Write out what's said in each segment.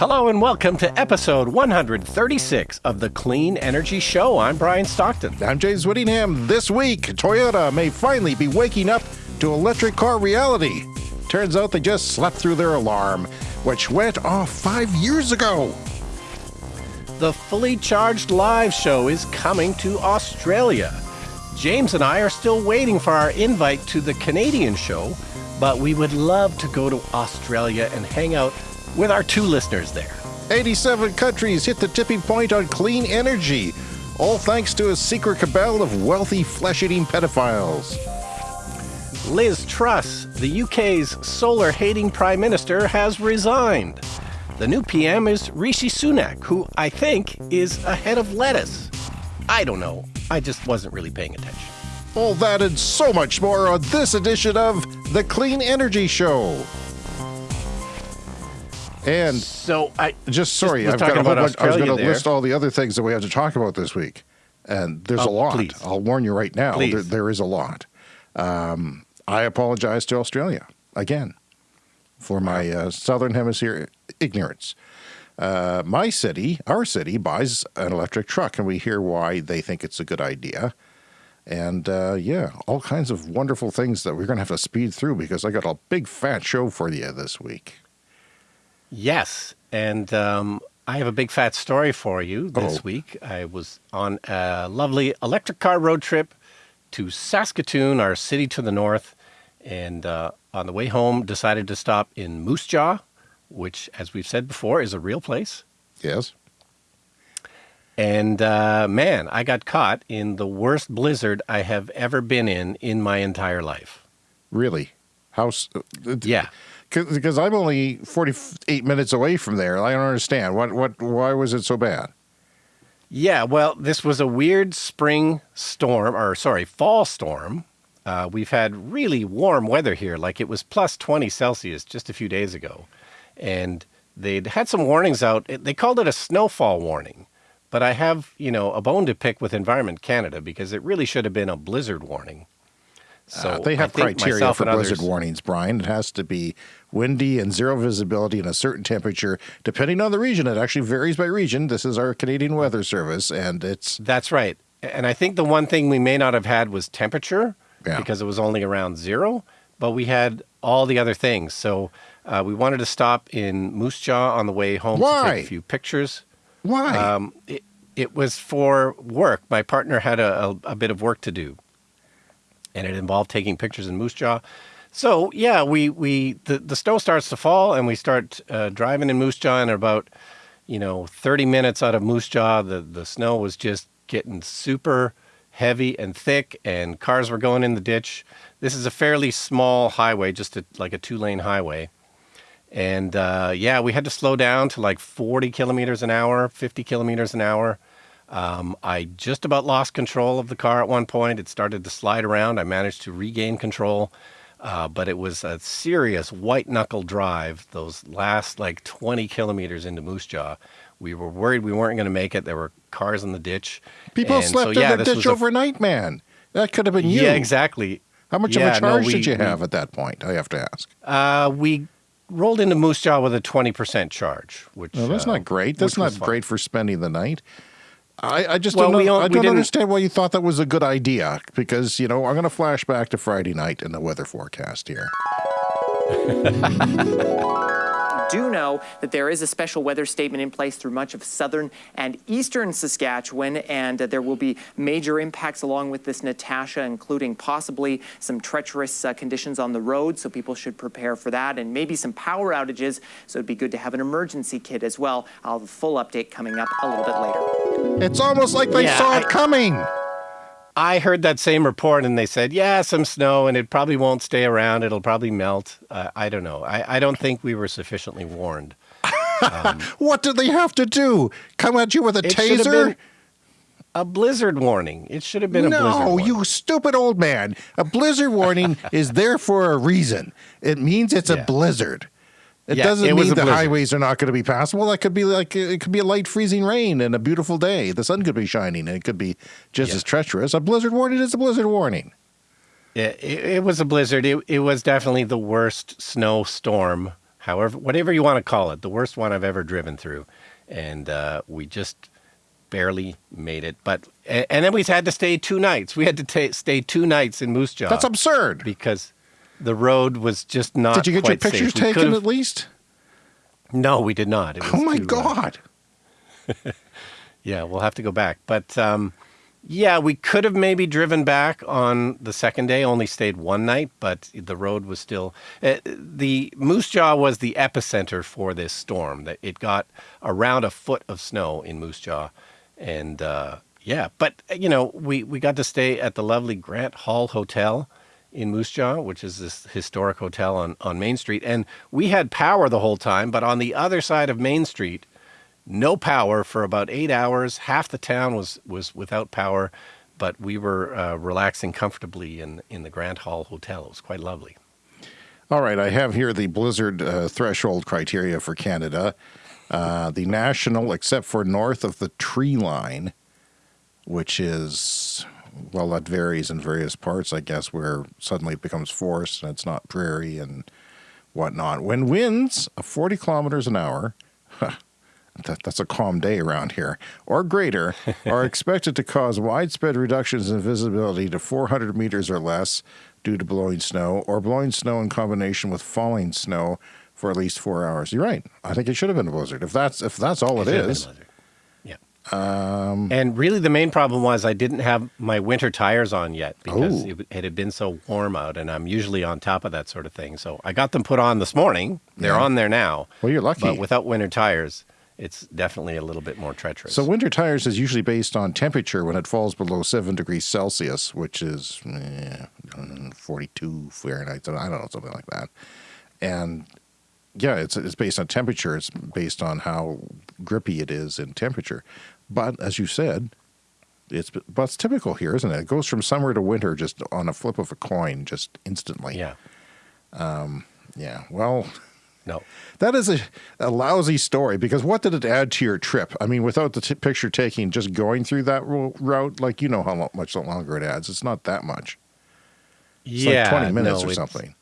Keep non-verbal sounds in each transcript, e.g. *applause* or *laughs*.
Hello and welcome to episode 136 of the Clean Energy Show. I'm Brian Stockton. I'm James Whittingham. This week, Toyota may finally be waking up to electric car reality. Turns out they just slept through their alarm, which went off five years ago. The Fully Charged Live show is coming to Australia. James and I are still waiting for our invite to the Canadian show, but we would love to go to Australia and hang out with our two listeners there. 87 countries hit the tipping point on clean energy, all thanks to a secret cabal of wealthy flesh eating pedophiles. Liz Truss, the UK's solar hating Prime Minister, has resigned. The new PM is Rishi Sunak, who I think is a head of lettuce. I don't know. I just wasn't really paying attention. All that and so much more on this edition of The Clean Energy Show. And so I just sorry, I've got a whole bunch. I was going to list all the other things that we have to talk about this week, and there's Oh, a lot. please. I'll warn you right now. There, there is a lot. Um, I apologize to Australia again for my uh, southern hemisphere ignorance. Uh, my city, our city, buys an electric truck, and we hear why they think it's a good idea. And uh, yeah, all kinds of wonderful things that we're going to have to speed through because I got a big fat show for you this week. Yes, and um, I have a big fat story for you this Oh. week. I was on a lovely electric car road trip to Saskatoon, our city to the north, and uh, on the way home decided to stop in Moose Jaw, which, as we've said before, is a real place. Yes. And uh, man, I got caught in the worst blizzard I have ever been in in my entire life. Really? How? uh, Yeah. Because I'm only 48 minutes away from there. I don't understand. What? What? Why was it so bad? Yeah, well, this was a weird spring storm, or sorry, fall storm. Uh, we've had really warm weather here, like it was plus 20 Celsius just a few days ago. And they'd had some warnings out. They called it a snowfall warning. But I have, you know, a bone to pick with Environment Canada because it really should have been a blizzard warning. So Uh, they have criteria for and blizzard others- warnings, Brian. It has to be windy and zero visibility and a certain temperature. Depending on the region, it actually varies by region. This is our Canadian Weather Service, and it's That's right. And I think the one thing we may not have had was temperature Yeah. because it was only around zero, but we had all the other things. So uh, we wanted to stop in Moose Jaw on the way home to take a few pictures. why. Um, it, it was for work. My partner had a, a, a bit of work to do, and it involved taking pictures in Moose Jaw. So yeah, we we the, the snow starts to fall, and we start uh, driving in Moose Jaw, and about you know 30 minutes out of Moose Jaw, the the snow was just getting super heavy and thick, and cars were going in the ditch. This is a fairly small highway, just a, like a two lane highway. And uh, yeah, we had to slow down to like 40 kilometers an hour, 50 kilometers an hour. Um, I just about lost control of the car at one point. It started to slide around. I managed to regain control, uh, but it was a serious white knuckle drive. Those last like 20 kilometers into Moose Jaw, we were worried we weren't going to make it. There were cars in the ditch. People And slept so, yeah, in the ditch was a- overnight, man. That could have been you. Yeah, exactly. How much Yeah, of a no, charge we- did you we- have at that point? I have to ask. Uh, we rolled into Moose Jaw with a 20% charge, which Well, that's uh, not great. That's not great for spending the night. I, I just Well, don't, we know, don't- I we don't didn't- understand why you thought that was a good idea because, you know, I'm going to flash back to Friday night in the weather forecast here. *laughs* do know that there is a special weather statement in place through much of southern and eastern Saskatchewan, and uh, there will be major impacts along with this Natasha, including possibly some treacherous uh, conditions on the road. So people should prepare for that, and maybe some power outages. So it'd be good to have an emergency kit as well. I'll have a full update coming up a little bit later. It's almost like they Yeah, saw I- it coming. I heard that same report, and they said, "Yeah, some snow, and it probably won't stay around. It'll probably melt." Uh, I don't know. I, I don't think we were sufficiently warned. *laughs* What did they have to do? Come at you with a taser? a blizzard warning. It should have been a blizzard. warning. No, you stupid old man. A blizzard warning *laughs* is there for a reason. It means it's a blizzard. It Yeah, doesn't it mean the highways are not going to be passable. That could be like it could be a light freezing rain and a beautiful day. The sun could be shining and it could be just Yeah. as treacherous. A blizzard warning is a blizzard warning. Yeah, it, it was a blizzard. It, it was definitely the worst snowstorm however, whatever you want to call it, the worst one I've ever driven through, and uh, we just barely made it. But and, then we had to stay two nights. We had to ta stay two nights in Moose Jaw. That's absurd. because the road was just not. Did you get your safe. pictures taken at least? No, we did not. Oh my too, uh, God. *laughs* Yeah, we'll have to go back. But um, yeah, we could have maybe driven back on the second day, only stayed one night, but the road was still. Uh, the Moose Jaw was the epicenter for this storm. That It got around a foot of snow in Moose Jaw. And uh, yeah, but you know, we, we got to stay at the lovely Grant Hall Hotel in Moose Jaw, which is this historic hotel on, on Main Street. And we had power the whole time, but on the other side of Main Street, no power for about eight hours. Half the town was was without power, but we were uh, relaxing comfortably in in the Grant Hall Hotel. It was quite lovely. All right, I have here the blizzard uh, threshold criteria for Canada. Uh, the national, except for north of the tree line, which is, well, that varies in various parts, I guess, where suddenly it becomes forest and it's not prairie and whatnot. When winds of 40 kilometers an hour, that, that's a calm day around here, or greater, *laughs* are expected to cause widespread reductions in visibility to 400 meters or less due to blowing snow, or blowing snow in combination with falling snow for at least four hours. You're right. I think it should have been a blizzard. If that's if that's all it been is. Um, and really, the main problem was I didn't have my winter tires on yet because Oh. it, it had been so warm out, and I'm usually on top of that sort of thing. So I got them put on this morning. They're Yeah. on there now. Well, you're lucky. But without winter tires, it's definitely a little bit more treacherous. So winter tires is usually based on temperature when it falls below seven degrees Celsius, which is eh, 42 Fahrenheit. I don't know, something like that. And yeah, it's it's based on temperature. It's based on how grippy it is in temperature. But as you said, it's but it's typical here, isn't it? It goes from summer to winter just on a flip of a coin, just instantly. yeah. Um, Yeah. Well. No. That is a, a lousy story because what did it add to your trip? I mean, without the t- picture taking, just going through that ro- route, like you know how much longer it adds. It's not that much. It's yeah. like 20 minutes no, or something.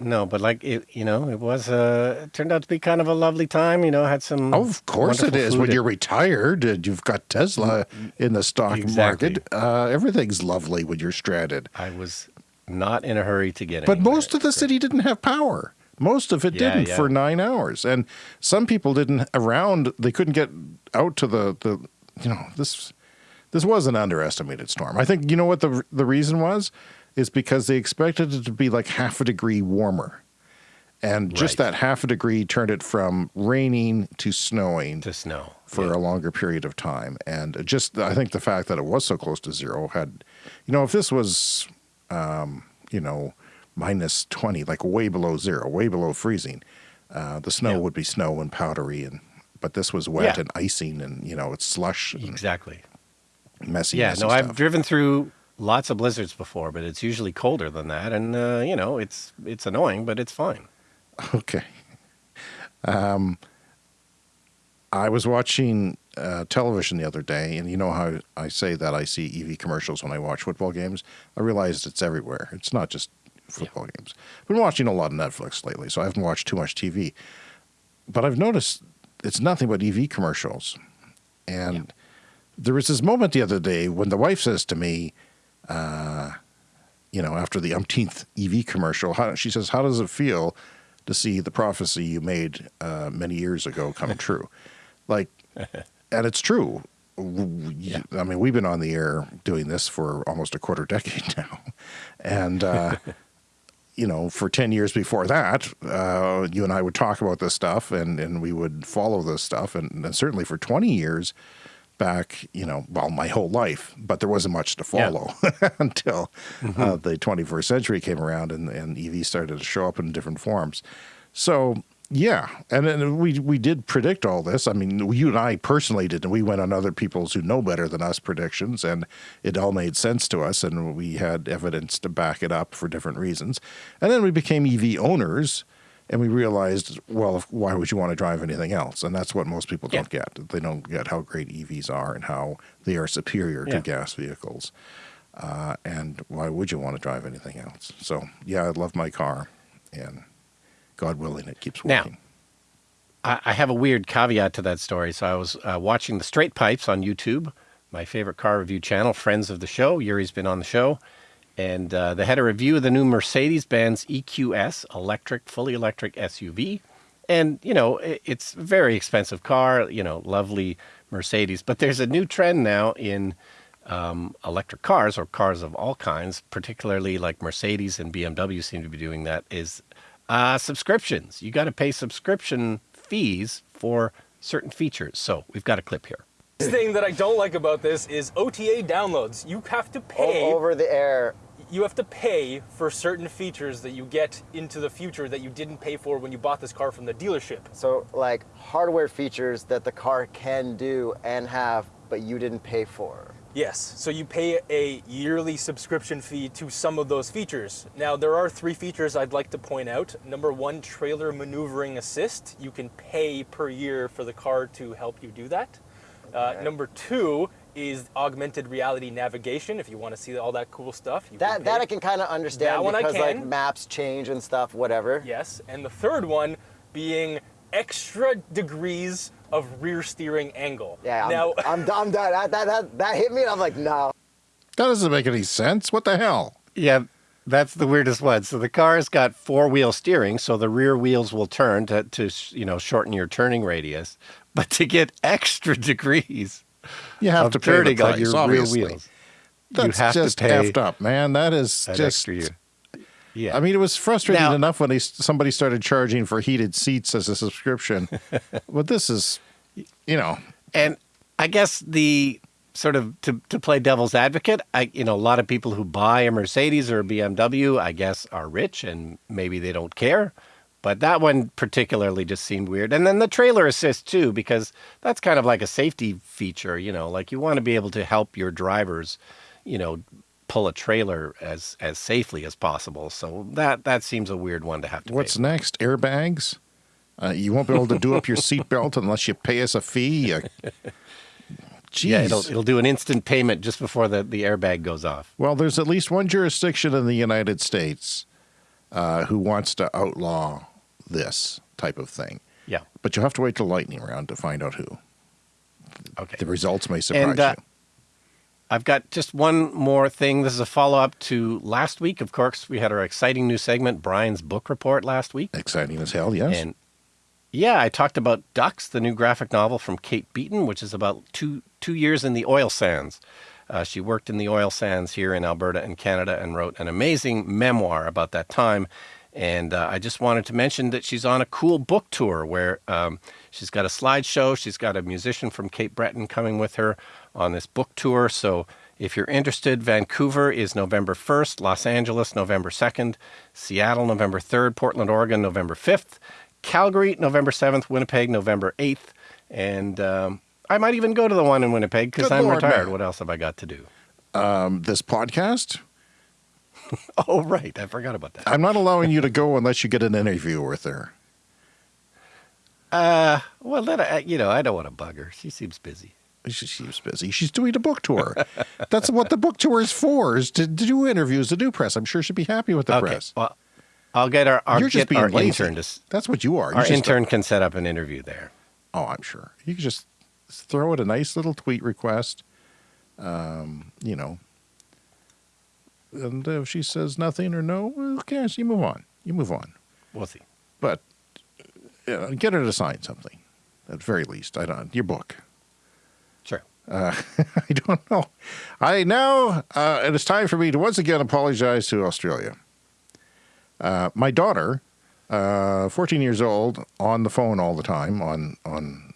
No, but like it, you know, it was uh, it turned out to be kind of a lovely time. You know, had some. Oh, of course it is. When you're retired and you've got Tesla in the stock Exactly. market, uh, everything's lovely when you're stranded. I was not in a hurry to get. But most of the city didn't have power. Most of it Yeah, didn't yeah. for nine hours, and some people didn't around. They couldn't get out to the the. You know this. This was an underestimated storm. I think you know what the the reason was, is because they expected it to be like half a degree warmer, and just Right. that half a degree turned it from raining to snowing to snow for Yeah. a longer period of time. And just, I think the fact that it was so close to zero had, you know, if this was, um, you know, minus 20, like way below zero, way below freezing, uh, the snow Yeah. would be snow and powdery. And, but this was wet Yeah. and icing and, you know, it's slush exactly. messy. Yeah, messy no, I've driven through lots of blizzards before, but it's usually colder than that, and uh, you know, it's it's annoying, but it's fine. *laughs* Okay. Um, I was watching uh, television the other day, and you know how I say that I see EV commercials when I watch football games. I realized it's everywhere. It's not just football games. I've been watching a lot of Netflix lately, so I haven't watched too much TV. But I've noticed it's nothing but EV commercials. And there was this moment the other day when the wife says to me, uh, you know, after the umpteenth EV commercial, how, she says, How does it feel to see the prophecy you made uh, many years ago come *laughs* true? Like, and it's true. Yeah. I mean, we've been on the air doing this for almost a quarter *laughs* decade now. And, uh, you know, for 10 years before that, uh, you and I would talk about this stuff and, and we would follow this stuff. And, and certainly for 20 years back, you know, well, my whole life, but there wasn't much to Yeah. follow *laughs* until uh, the 21st century came around and, and EVs started to show up in different forms. So, yeah, and then we we did predict all this. I mean, you and I personally did, and we went on other people's who know better than us predictions, and it all made sense to us, and we had evidence to back it up for different reasons. And then we became EV owners, and we realized, well, why would you want to drive anything else? And that's what most people Yeah. don't get. They don't get how great EVs are and how they are superior to gas vehicles. Uh, and why would you want to drive anything else? So, yeah, I love my car, and God willing, it keeps working. I, I have a weird caveat to that story. So I was uh, watching the Straight Pipes on YouTube, my favorite car review channel, friends of the show. Yuri's been on the show, and uh, they had a review of the new Mercedes-Benz EQS electric, fully electric SUV. And you know, it, it's a very expensive car. You know, lovely Mercedes. But there's a new trend now in um, electric cars or cars of all kinds, particularly like Mercedes and BMW seem to be doing that, is uh, subscriptions. You got to pay subscription fees for certain features. So we've got a clip here. thing that I don't like about this is OTA downloads. You have to O- pay. over the air. You have to pay for certain features that you get into the future that you didn't pay for when you bought this car from the dealership. So like hardware features that the car can do and have, but you didn't pay for. Yes, so you pay a yearly subscription fee to some of those features. Now, there are three features I'd like to point out. Number one, trailer maneuvering assist. You can pay per year for the car to help you do that. Uh, number two is augmented reality navigation. If you want to see all that cool stuff, you That can that. I can kind of understand That one I because like maps change and stuff, whatever. Yes, and the third one being extra degrees of rear steering angle. Yeah, I'm, now, *laughs* I'm, I'm done. That, that, that, that hit me and I'm like, no. That doesn't make any sense. What the hell? Yeah, that's the weirdest one. So the car's got four wheel steering, so the rear wheels will turn to, to you know shorten your turning radius. But to get *laughs* extra degrees You have to pay the turning price, your obviously. rear wheels, That's have to just pay effed up, man. That is that just. Yeah, I mean, it was frustrating Now- enough when they somebody started charging for heated seats as a subscription, *laughs* but this is, you know, and I guess the sort of to, to play devil's advocate, I you know a lot of people who buy a Mercedes or a BMW, I guess, are rich and maybe they don't care. But that one particularly just seemed weird. And then the trailer assist too, because that's kind of like a safety feature, you know, like you want to be able to help your drivers, you know, pull a trailer as as safely as possible. So that that seems a weird one to have to what's pay. next? Airbags? Uh, you won't be able to do up your *laughs* seatbelt unless you pay us a fee. Uh. *laughs* Yeah, it'll it'll do an instant payment just before the, the airbag goes off. Well, there's at least one jurisdiction in the United States uh, who wants to outlaw this type of thing. Yeah. But you'll have to wait till lightning round to find out who. Okay. The results may surprise And uh, you. I've got just one more thing. This is a follow up to last week. Of course, we had our exciting new segment, Brian's book report, last week. Exciting as hell, yes. And yeah, I talked about Ducks, the new graphic novel from Kate Beaton, which is about two two years in the oil sands. Uh, she worked in the oil sands here in Alberta and Canada and wrote an amazing memoir about that time. And uh, I just wanted to mention that she's on a cool book tour where um, she's got a slideshow. She's got a musician from Cape Breton coming with her on this book tour. So if you're interested, Vancouver is November 1st, Los Angeles, November 2nd, Seattle, November 3rd, Portland, Oregon, November 5th, Calgary, November 7th, Winnipeg, November 8th. And um, I might even go to the one in Winnipeg because I'm Lord, retired. man. What else have I got to do? Um, this podcast, *laughs* Oh, right. I forgot about that. I'm not allowing you to go unless you get an interview with her. *laughs* Uh, well, then I, you know, I don't want to bug her. She seems busy. She, she's busy. She's doing a book tour. That's what the book tour is for, is to, to do interviews, to do press. I'm sure she'd be happy with the okay. press. Well, I'll get our, I'll You're just being our lazy. intern to, That's what you are. You're our a- intern can set up an interview there. oh, I'm sure. You can just throw it a nice little tweet request. Um, you know. And if she says nothing or no, who cares? You move on. You move on. We'll see. But uh, get her to sign something, at the very least. I don't. Your book. Sure. Uh, *laughs* I don't know. I now uh, it is time for me to once again apologize to Australia. Uh, my daughter, uh, 14 years old, on the phone all the time on on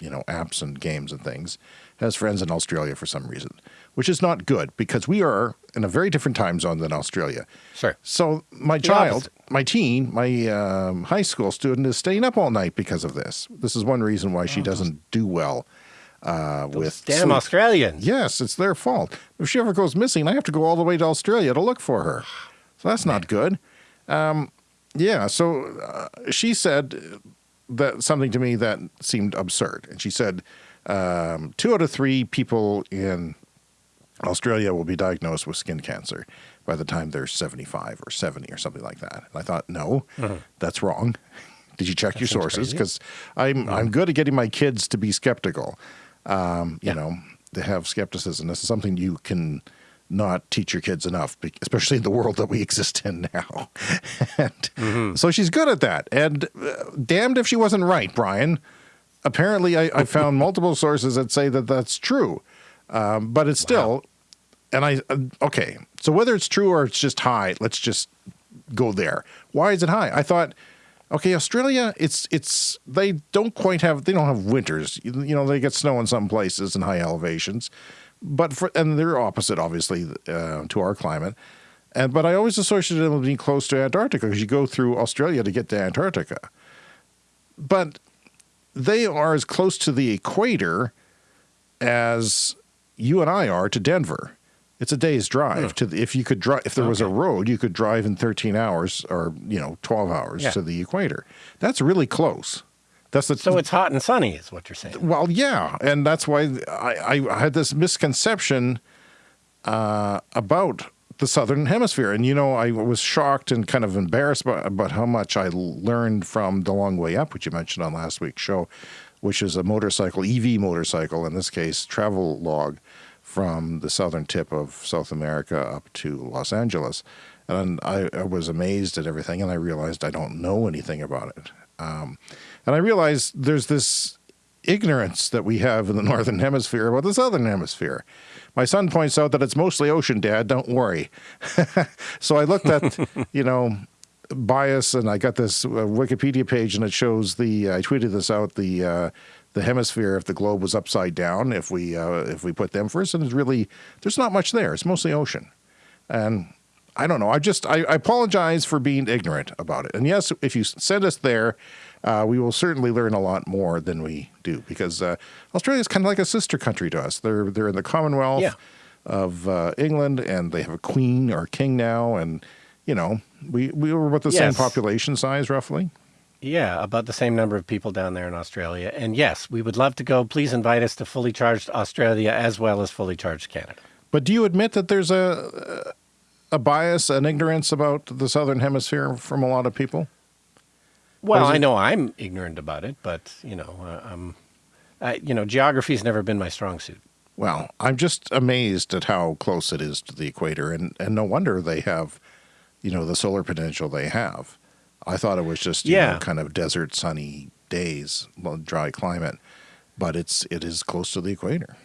you know apps and games and things, has friends in Australia for some reason, which is not good because we are in a very different time zone than Australia. Sure. So my The child, opposite. my teen, my um, high school student is staying up all night because of this. This is one reason why she doesn't do well uh, with Damn sleep. Australians. Yes, it's their fault. If she ever goes missing, I have to go all the way to Australia to look for her. So that's not good. Um, yeah, so uh, she said that something to me that seemed absurd, and she said um, two out of three people in Australia will be diagnosed with skin cancer. by the time they're 75 or 70 or something like that. And I thought, no, that's wrong. *laughs* Did you check your sources? Because I'm I'm good at getting my kids to be skeptical. Um, you Yeah. know, to have skepticism. This is something you can not teach your kids enough, especially in the world that we *laughs* exist in now. *laughs* and So she's good at that. And uh, damned if she wasn't right, Brian. Apparently, I, I found *laughs* multiple sources that say that that's true. Um, but it's still, and I, uh, okay, so whether it's true or it's just high, let's just go there. Why is it high? I thought, okay, Australia, it's it's they don't quite have they don't have winters. You, you know, they get snow in some places and high elevations, but for and they're opposite, obviously, uh, to our climate. And but I always associated them with being close to Antarctica because you go through Australia to get to Antarctica. But they are as close to the equator as you and I are to Denver. It's a day's drive to the, if you could drive if there was a road you could drive in 13 hours or you know 12 hours Yeah. to the equator. That's really close. That's the So it's hot and sunny, is what you're saying. well, yeah, and that's why I, I had this misconception uh, about the southern hemisphere, and you know, I was shocked and kind of embarrassed about, about how much I learned from the Long Way Up, which you mentioned on last week's show, which is a motorcycle, EV motorcycle in this case, travel log from the southern tip of South America up to Los Angeles. And I, I was amazed at everything, and I realized I don't know anything about it. Um, and I realized there's this ignorance that we have in the *laughs* northern hemisphere about the southern hemisphere. My son points out that it's mostly ocean, Dad. Don't worry. *laughs* so I looked at, *laughs* you know, bias, and I got this uh, Wikipedia page, and it shows the. I tweeted this out. The uh, the hemisphere, if the globe was upside down, if we uh, if we put them first, and it's really there's not much there. It's mostly ocean, and I don't know. I just I, I apologize for being ignorant about it. And yes, if you send us there, uh, we will certainly learn a lot more than we do because uh, Australia is kind of like a sister country to us. They're they're in the Commonwealth Yeah. of uh, England, and they have a queen or king now, and you know we we were about the same population size roughly. Yeah, about the same number of people down there in Australia. And yes, we would love to go. Please invite us to fully charged Australia as well as fully charged Canada. But do you admit that there's a a bias, an ignorance about the southern hemisphere from a lot of people? Well, I know I'm ignorant about it, but you know, uh, um, I, you know, geography's never been my strong suit. Well, I'm just amazed at how close it is to the equator, and, and no wonder they have, you know, the solar potential they have. I thought it was just, you Yeah. know, kind of desert, sunny days, dry climate, but it's it is close to the equator.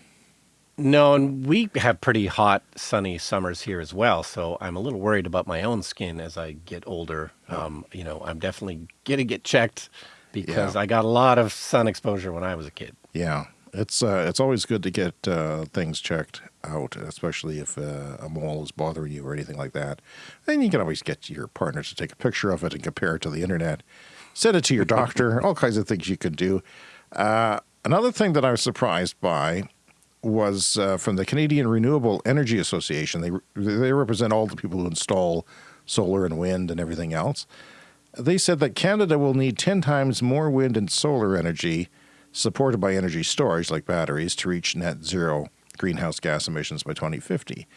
No, and we have pretty hot, sunny summers here as well. So I'm a little worried about my own skin as I get older. Um, you know, I'm definitely gonna get checked because Yeah. I got a lot of sun exposure when I was a kid. Yeah, it's uh, it's always good to get uh, things checked out, especially if uh, a mole is bothering you or anything like that. And you can always get your partner to take a picture of it and compare it to the internet. Send it to your doctor. *laughs* all kinds of things you can do. Uh, another thing that I was surprised by was uh, from the Canadian Renewable Energy Association. They they represent all the people who install solar and wind and everything else. They said that Canada will need 10 times more wind and solar energy supported by energy storage like batteries to reach net zero greenhouse gas emissions by 2050.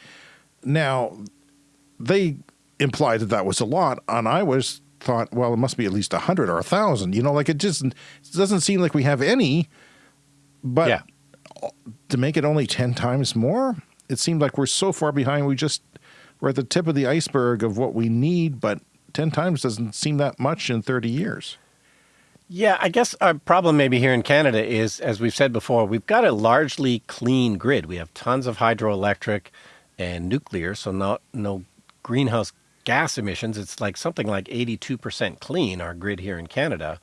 Now, they implied that that was a lot, and I was thought, well, it must be at least 100 or a 1,000. You know, like it just it doesn't seem like we have any, but yeah. To make it only 10 times more, it seemed like we're so far behind. We just, we're at the tip of the iceberg of what we need, but 10 times doesn't seem that much in 30 years. Yeah, I guess our problem maybe here in Canada is, as we've said before, we've got a largely clean grid. We have tons of hydroelectric and nuclear, so not no greenhouse gas emissions. It's like something like 82% clean, our grid here in Canada.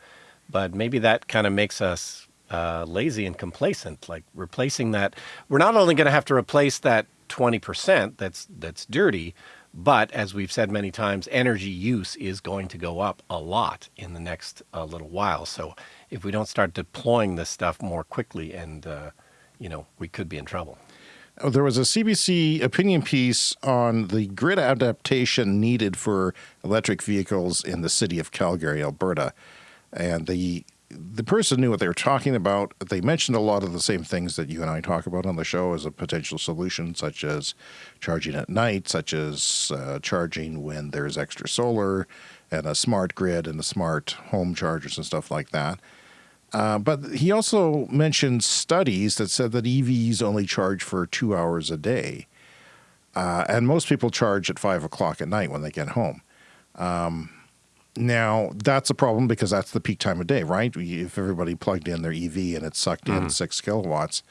But maybe that kind of makes us uh, lazy and complacent, like replacing that. We're not only going to have to replace that 20% that's, that's dirty, but as we've said many times, energy use is going to go up a lot in the next uh, little while. So if we don't start deploying this stuff more quickly, and uh, you know, we could be in trouble. Oh, There was a CBC opinion piece on the grid adaptation needed for electric vehicles in the city of Calgary, Alberta. And the the person knew what they were talking about. They mentioned a lot of the same things that you and I talk about on the show as a potential solution, such as charging at night, such as uh, charging when there's extra solar, and a smart grid and the smart home chargers and stuff like that. Uh, but he also mentioned studies that said that EVs only charge for two hours a day. Uh, and most people charge at five o'clock at night when they get home. Um, now, that's a problem because that's the peak time of day, right? If everybody plugged in their EV and it sucked in mm-hmm. six kilowatts,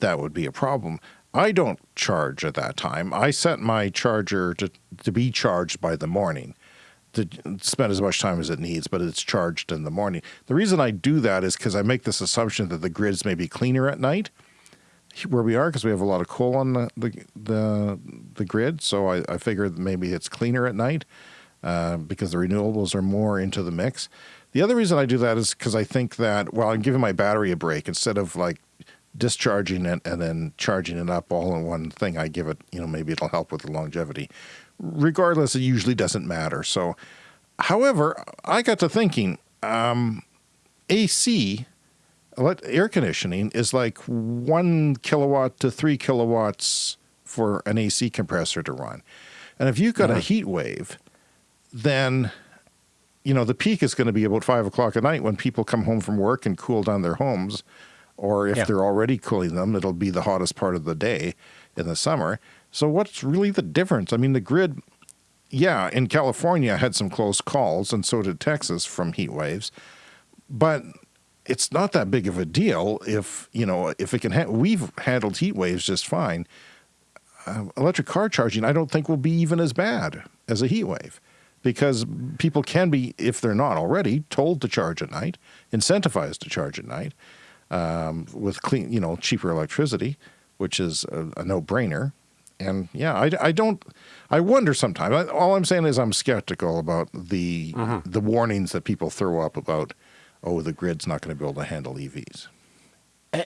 that would be a problem. I don't charge at that time. I set my charger to, to be charged by the morning to spend as much time as it needs, but it's charged in the morning. The reason I do that is because I make this assumption that the grids may be cleaner at night where we are because we have a lot of coal on the the the, the grid. So I, I figure that maybe it's cleaner at night uh, because the renewables are more into the mix. The other reason I do that is because I think that well, I'm giving my battery a break instead of like discharging it and then charging it up all in one thing. I give it, you know, maybe it'll help with the longevity. Regardless, it usually doesn't matter. So, however, I got to thinking, um, AC air conditioning is like one kilowatt to three kilowatts for an AC compressor to run. And if you've got a heat wave, then you know the peak is going to be about five o'clock at night when people come home from work and cool down their homes, or if Yeah. they're already cooling them, it'll be the hottest part of the day in the summer. So what's really the difference? I mean, the grid, yeah, in California had some close calls, and so did Texas from heat waves, but it's not that big of a deal if you know if it can. Ha- we've handled heat waves just fine. Uh, electric car charging, I don't think will be even as bad as a heat wave, because people can be, if they're not already, told to charge at night, incentivized to charge at night, um, with clean, you know, cheaper electricity, which is a, a no-brainer. And yeah, I, I don't. I wonder sometimes. I, all I'm saying is I'm skeptical about the the warnings that people throw up about, oh, the grid's not going to be able to handle EVs.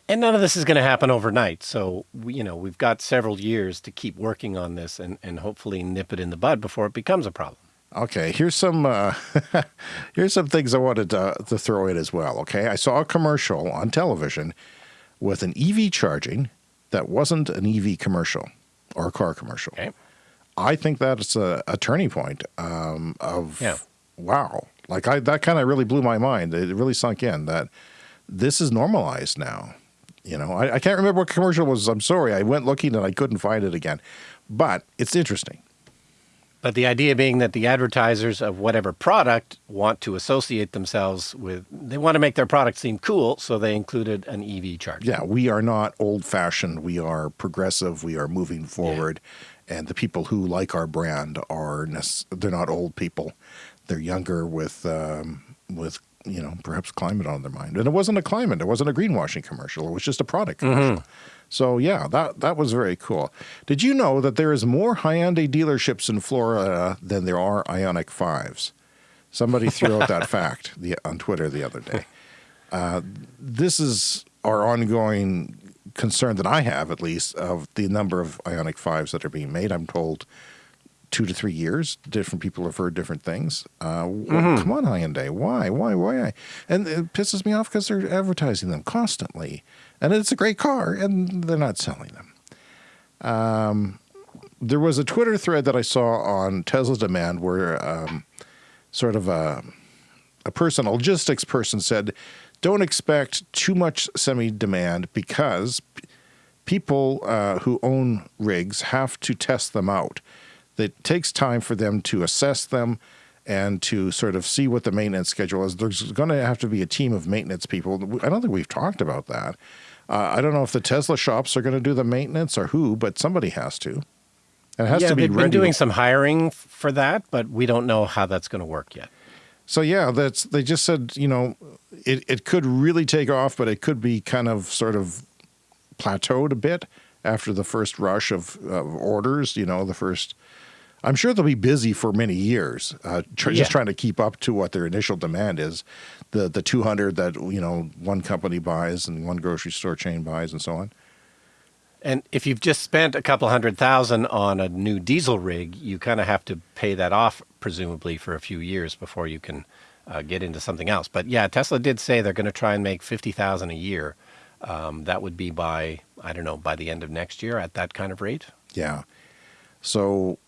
And none of this is going to happen overnight. So, you know, we've got several years to keep working on this and, and hopefully nip it in the bud before it becomes a problem. Okay, here's some uh, *laughs* here's some things I wanted to, to throw in as well. Okay, I saw a commercial on television with an EV charging that wasn't an EV commercial or a car commercial. Okay. I think that's a, a turning point um, of Yeah. wow. Like I that kind of really blew my mind. It really sunk in that this is normalized now. You know, I, I can't remember what commercial it was. I'm sorry. I went looking and I couldn't find it again, but it's interesting. But the idea being that the advertisers of whatever product want to associate themselves with, they want to make their product seem cool, so they included an EV charger. yeah, we are not old fashioned. We are progressive. We are moving forward. And the people who like our brand are, they're not old people. They're younger with um, with you know perhaps climate on their mind. And it wasn't a climate. It wasn't a greenwashing commercial. It was just a product mm-hmm. commercial. So yeah, that that was very cool. Did you know that there is more Hyundai dealerships in Florida than there are Ioniq Fives? Somebody threw out that *laughs* fact the, on Twitter the other day uh, this is our ongoing concern that I have, at least, of the number of Ioniq 5s that are being made. I'm told two to three years. Different people have heard different things. Uh, w- Come on, Hyundai. Why? Why? Why? And it pisses me off because they're advertising them constantly. And it's a great car, and they're not selling them. Um, there was a Twitter thread that I saw on Tesla Demand where um, sort of a a person, a logistics person said, don't expect too much semi demand because people uh, who own rigs have to test them out. It takes time for them to assess them and to sort of see what the maintenance schedule is. There's going to have to be a team of maintenance people. I don't think we've talked about that. Uh, I don't know if the Tesla shops are going to do the maintenance or who, but somebody has to. And it has yeah, to be they've ready. been doing some hiring for that, but we don't know how that's going to work yet. So yeah, that's they just said you know it it could really take off, but it could be kind of sort of plateaued a bit after the first rush of, of orders. You know, the first. I'm sure they'll be busy for many years, uh, tr- Yeah. just trying to keep up to what their initial demand is, the the 200 that you know one company buys and one grocery store chain buys and so on. And if you've just spent a couple hundred thousand on a new diesel rig, you kind of have to pay that off, presumably, for a few years before you can uh, get into something else. But yeah, Tesla did say they're going to try and make 50,000 a year. Um, that would be by, I don't know, by the end of next year at that kind of rate. Yeah. So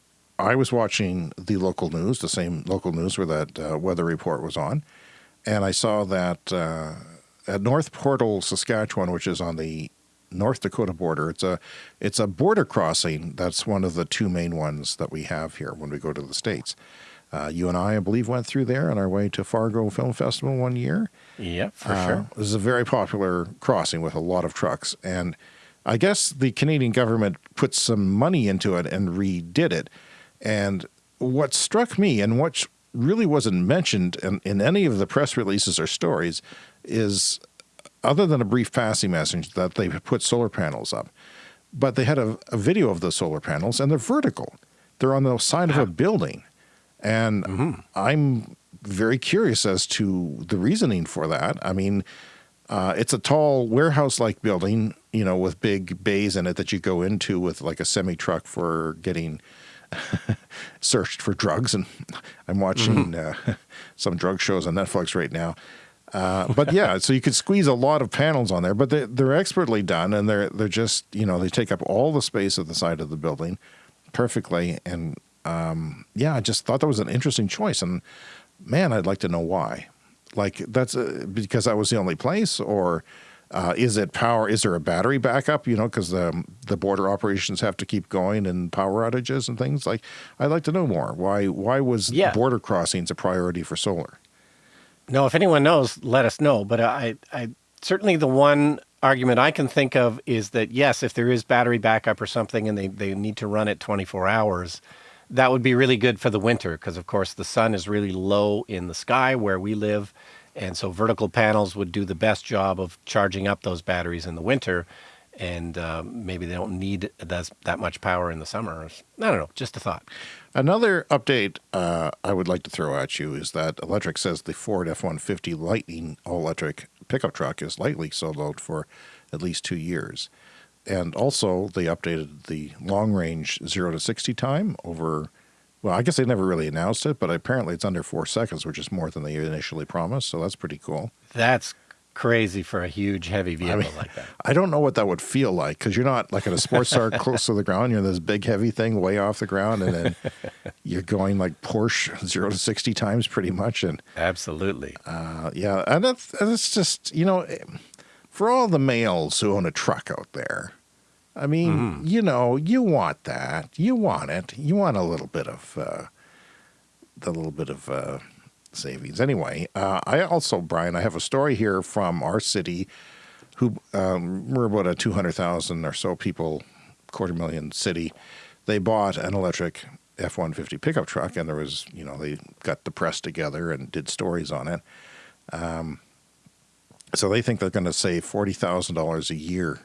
I was watching the local news, the same local news where that uh, weather report was on, and I saw that uh, at North Portal, Saskatchewan, which is on the North Dakota border, it's a it's a border crossing. That's one of the two main ones that we have here when we go to the states. Uh, you and I, I believe, went through there on our way to Fargo Film Festival one year. Yeah, for Uh, sure. This is a very popular crossing with a lot of trucks. And I guess the Canadian government put some money into it and redid it. And what struck me and what really wasn't mentioned in, in any of the press releases or stories is other than a brief passing message that they put solar panels up, but they had a, a video of the solar panels and they're vertical. They're on the side of a building. And I'm very curious as to the reasoning for that. I mean, uh, it's a tall warehouse like building, you know, with big bays in it that you go into with like a semi truck for getting *laughs* searched for drugs. And I'm watching uh, *laughs* some drug shows on Netflix right now. Uh, but yeah, so you could squeeze a lot of panels on there, but they, they're expertly done, and they're they're just you know they take up all the space at the side of the building perfectly, and um, yeah, I just thought that was an interesting choice, and man, I'd like to know why. Like that's uh, because that was the only place, or uh, is it power? Is there a battery backup? You know, because the the border operations have to keep going and power outages and things. Like, I'd like to know more. Why why was Yeah. border crossings a priority for solar? No, if anyone knows, let us know. But I, I certainly the one argument I can think of is that yes, if there is battery backup or something, and they they need to run it 24 hours, that would be really good for the winter because of course the sun is really low in the sky where we live, and so vertical panels would do the best job of charging up those batteries in the winter. And uh, maybe they don't need that, that much power in the summer. I don't know. Just a thought. Another update uh, I would like to throw at you is that Electrek says the Ford F 150 Lightning all electric pickup truck is likely sold out for at least two years. And also, they updated the long range 0 to 60 time over, well, I guess they never really announced it, but apparently it's under four seconds, which is more than they initially promised. So that's pretty cool. That's crazy for a huge, heavy vehicle like that. I don't know what that would feel like because you're not like at a sports car *laughs* close to the ground. You're in this big heavy thing way off the ground, and then *laughs* you're going like Porsche zero to sixty times pretty much. And Absolutely. uh, yeah, and that's that's just you know, for all the males who own a truck out there, I mean, you know, you want that, you want it, you want a little bit of uh, the little bit of uh, savings. Anyway, uh, I also, Brian, I have a story here from our city who um, we're about a 200,000 or so people, quarter million city. They bought an electric F 150 pickup truck, and there was, you know, they got the press together and did stories on it. Um, so they think they're going to save $40,000 a year.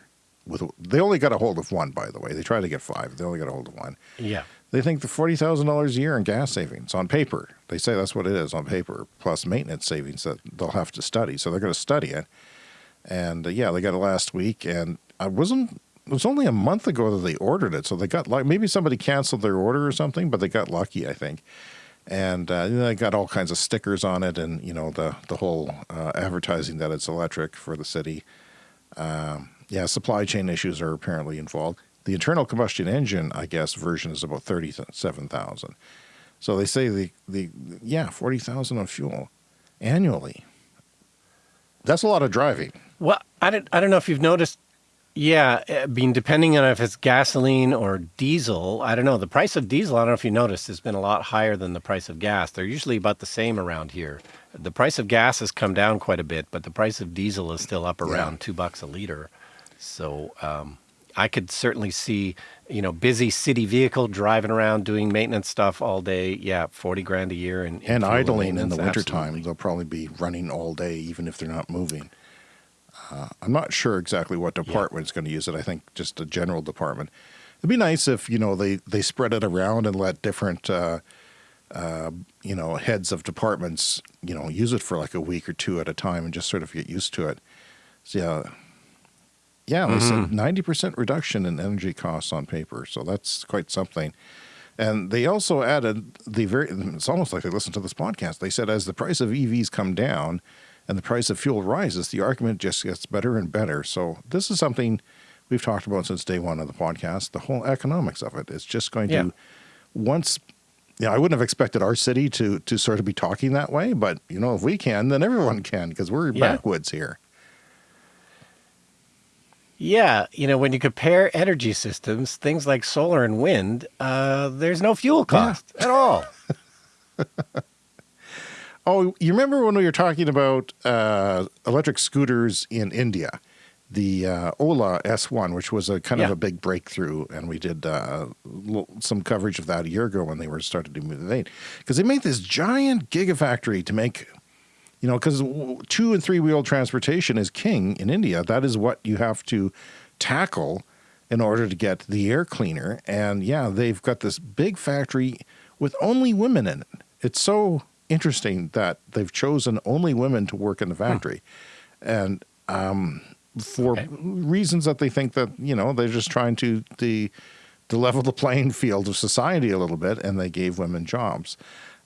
With, they only got a hold of one, by the way. They tried to get five. They only got a hold of one. Yeah. They think the forty thousand dollars a year in gas savings on paper. They say that's what it is on paper, plus maintenance savings that they'll have to study. So they're going to study it. And uh, yeah, they got it last week, and I wasn't. It was only a month ago that they ordered it, so they got like maybe somebody canceled their order or something, but they got lucky, I think. And uh, they got all kinds of stickers on it, and you know the the whole uh, advertising that it's electric for the city. Um, yeah, supply chain issues are apparently involved. The internal combustion engine, I guess, version is about thirty-seven thousand. So they say the the yeah forty thousand on fuel annually. That's a lot of driving. Well, I don't, I don't know if you've noticed. Yeah, I mean, depending on if it's gasoline or diesel, I don't know. The price of diesel, I don't know if you noticed, has been a lot higher than the price of gas. They're usually about the same around here. The price of gas has come down quite a bit, but the price of diesel is still up around two bucks a liter. So um, I could certainly see, you know, busy city vehicle driving around doing maintenance stuff all day. Yeah, forty grand a year and and idling in the wintertime. They'll probably be running all day, even if they're not moving. Uh, I'm not sure exactly what department is going to use it. I think just a general department. It'd be nice if you know they they spread it around and let different uh, uh, you know heads of departments you know use it for like a week or two at a time and just sort of get used to it. So yeah, yeah, they mm-hmm. said ninety percent reduction in energy costs on paper. So that's quite something. And they also added the very, it's almost like they listened to this podcast. They said, as the price of EVs come down and the price of fuel rises, the argument just gets better and better. So this is something we've talked about since day one of the podcast, the whole economics of it. It's just going Yeah. to, once, you know, I wouldn't have expected our city to, to sort of be talking that way, but, you know, if we can, then everyone can because we're Yeah. backwoods here. Yeah, you know, when you compare energy systems, things like solar and wind, uh, there's no fuel cost at all. *laughs* Oh, you remember when we were talking about uh, electric scooters in India? The uh, Ola S1, which was a kind of a big breakthrough, and we did uh, some coverage of that a year ago when they were started to move the vein. Because they made this giant gigafactory to make, you know, because two and three wheel transportation is king in India. That is what you have to tackle in order to get the air cleaner. And yeah, they've got this big factory with only women in it. It's so interesting that they've chosen only women to work in the factory. And um, for Okay. reasons that they think that, you know, they're just trying to the to level the *laughs* playing field of society a little bit, and they gave women jobs.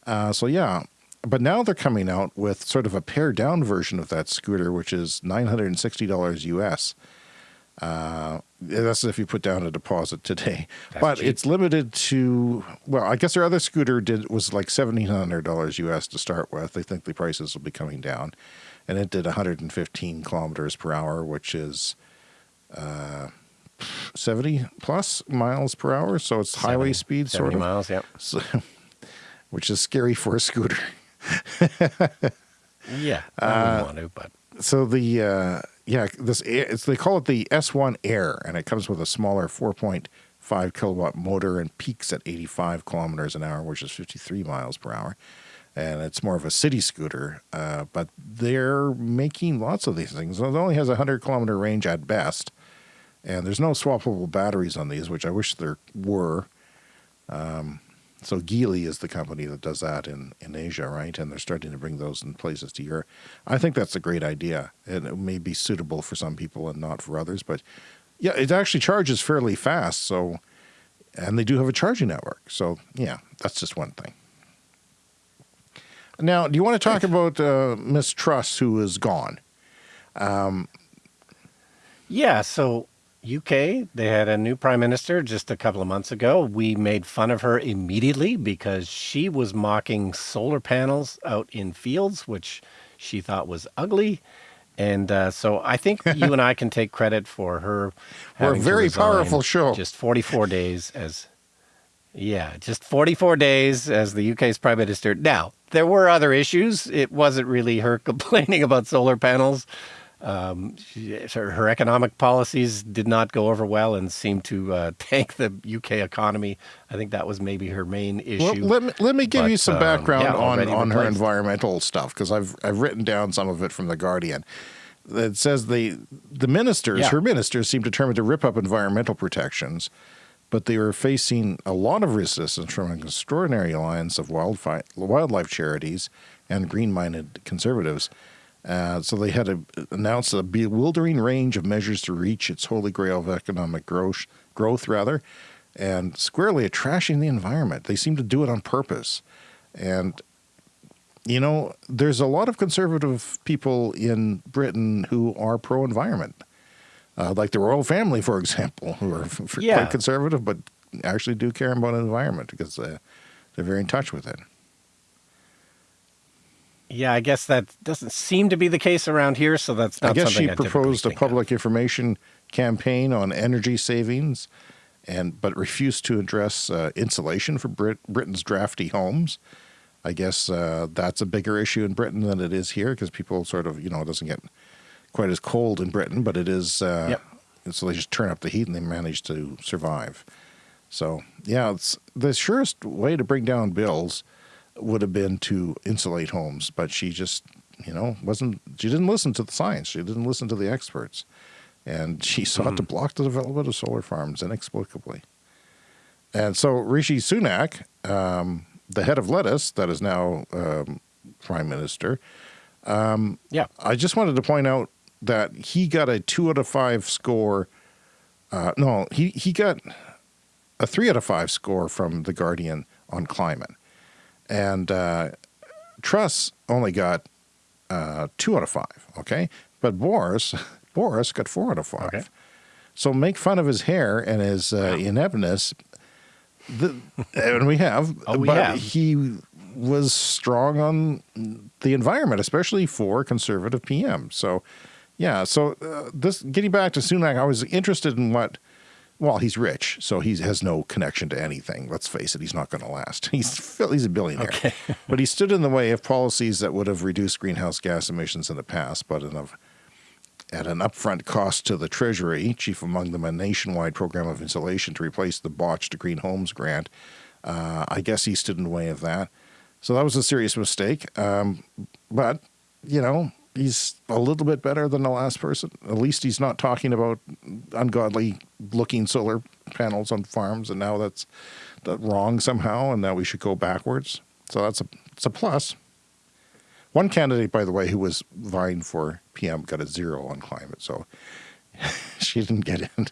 Uh, so yeah, but now they're coming out with sort of a pared down version of that scooter, which is nine hundred and sixty dollars US. Uh, that's if you put down a deposit today, That's but cheap. it's limited to. Well, I guess their other scooter did was like seventeen hundred dollars US to start with. They think the prices will be coming down, and it did one hundred and fifteen kilometers per hour, which is. Uh, 70 plus miles per hour so it's highway 70 speed 70 sort of miles, yeah. so, *laughs* which is scary for a scooter. *laughs* Yeah, I Uh, wouldn't want to, but So the uh, yeah, this it's they call it the S1 Air, and it comes with a smaller 4.5 kilowatt motor and peaks at 85 kilometers an hour, which is 53 miles per hour. And it's more of a city scooter, uh, but they're making lots of these things. It only has a 100 kilometer range at best, and there's no swappable batteries on these, which I wish there were. Um, so Geely is the company that does that in, in Asia, right? And they're starting to bring those in places to Europe. I think that's a great idea, and it may be suitable for some people and not for others. But yeah, it actually charges fairly fast. So, and they do have a charging network. So yeah, that's just one thing. Now, do you want to talk about uh, Miss Truss, who is gone? Um, yeah. So UK, they had a new prime minister just a couple of months ago. We made fun of her immediately because she was mocking solar panels out in fields, which she thought was ugly. And uh, so I think *laughs* you and I can take credit for her. We're a very powerful show. Just 44 days as, yeah, just 44 days as the UK's prime minister. Now, there were other issues. It wasn't really her *laughs* complaining about solar panels. Um, she, her, her economic policies did not go over well and seemed to uh, *laughs* tank the UK economy. I think that was maybe her main issue. Well, let me, let me give you But, some um, background yeah, on, on her environmental stuff because I've I've written down some of it from the Guardian. It says the the ministers, Yeah. her ministers, seem determined to rip up environmental protections, but they were facing a lot of resistance from an extraordinary alliance of wildlife wildlife charities and green-minded conservatives. Uh, so they had to announce a bewildering range of measures to reach its holy grail of economic growth, growth rather, and squarely at trashing the environment. They seem to do it on purpose. And, you know, there's a lot of conservative people in Britain who are pro environment, uh, like the royal family, for example, who are f- Yeah. quite conservative, but actually do care about the environment because uh, they're very in touch with it. Yeah, I guess that doesn't seem to be the case around here, so that's not I guess she I proposed a think of. public information campaign on energy savings, and but refused to address uh, insulation for Brit- Britain's drafty homes. I guess uh, that's a bigger issue in Britain than it is here because people sort of you know it doesn't get quite as cold in Britain, but it is. Uh, Yep. So they just turn up the heat and they manage to survive. So yeah, it's the surest way to bring down bills would have been to insulate homes, but she just, you know, wasn't. She didn't listen to the science. She didn't listen to the experts, and *laughs* she sought to block the development of solar farms inexplicably. And so Rishi Sunak, um, the head of Lettuce, that is now um, prime minister, Yeah. I just wanted to point out that he got a two out of five score. Uh, no, he he got a three out of five score from the Guardian on climate, and uh, Truss only got uh, two out of five. Okay, but Boris *laughs* Boris got four out of five. Okay. So make fun of his hair and his uh, ineptness. The, and we have, *laughs* Oh, we but have. he was strong on the environment, especially for conservative PM. So, yeah. So uh, this getting back to Sunak, I was interested in what. Well, he's rich, so he has no connection to anything. Let's face it, he's not going to last. *laughs* He's he's a billionaire, Okay. *laughs* but he stood in the way of policies that would have reduced greenhouse gas emissions in the past, but in a at an upfront cost to the Treasury, chief among them a nationwide program of insulation to replace the botched Green Homes grant. Uh, I guess he stood in the way of that. So that was a serious mistake. Um, but, you know, he's a little bit better than the last person. At least he's not talking about ungodly looking solar panels on farms, and now that's, that wrong somehow, and now we should go backwards. So that's a, it's a plus. One candidate, by the way, who was vying for PM got a zero on climate, so *laughs* she didn't get in.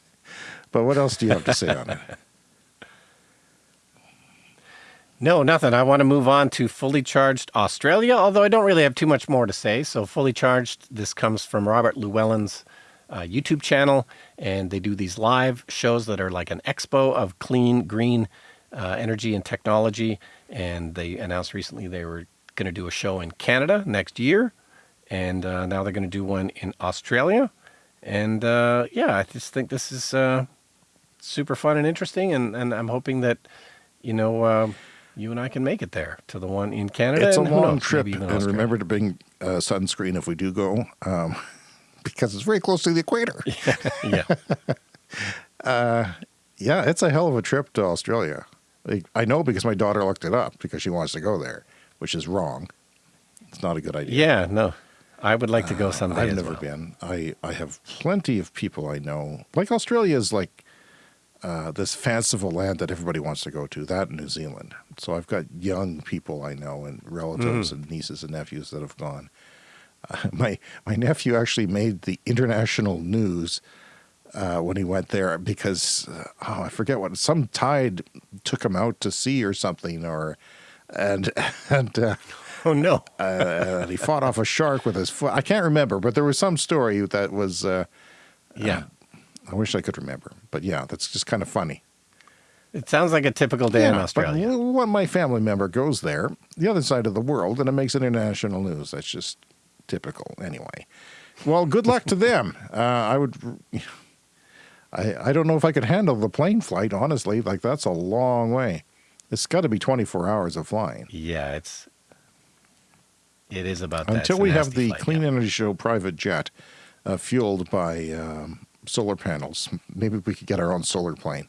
But what else do you have to say on it? *laughs* No, nothing. I want to move on to Fully Charged Australia, although I don't really have too much more to say. So, Fully Charged, this comes from Robert Llewellyn's uh, YouTube channel, and they do these live shows that are like an expo of clean, green uh, energy and technology. And they announced recently they were going to do a show in Canada next year, and uh, now they're going to do one in Australia. And uh, yeah, I just think this is uh, super fun and interesting, and, and I'm hoping that you know. Uh, you and I can make it there to the one in Canada. It's a long knows, trip, and Australia. remember to bring uh, sunscreen if we do go, um, *laughs* because it's very close to the equator. *laughs* yeah, *laughs* Yeah, it's a hell of a trip to Australia. I know because my daughter looked it up because she wants to go there, which is wrong. It's not a good idea. yeah, no, I would like to go someday. I've as never well. been. I, I have plenty of people I know. Like Australia is like uh, this fanciful land that everybody wants to go to. That New Zealand. So I've got young people I know and relatives and nieces and nephews that have gone. Uh, *laughs* my my nephew actually made the international news uh, when he went there because uh, oh I forget what some tide took him out to sea or something or and *laughs* and. Uh, Oh no, uh, and he fought off a shark with his foot. I can't remember, but there was some story that was. Uh, yeah, I wish I could remember, but yeah, that's just kind of funny. it sounds like a typical day in Australia. But when my family member goes there, the other side of the world, and it makes international news. That's just typical, anyway. Well, good luck to them. *laughs* Uh, I would. *sighs* I I don't know if I could handle the plane flight. Honestly, like that's a long way. It's got to be twenty four hours of flying. Yeah, it's it is about that. until we have the flight, Clean yeah. Energy Show private jet uh, fueled by um, solar panels. Maybe we could get our own solar plane.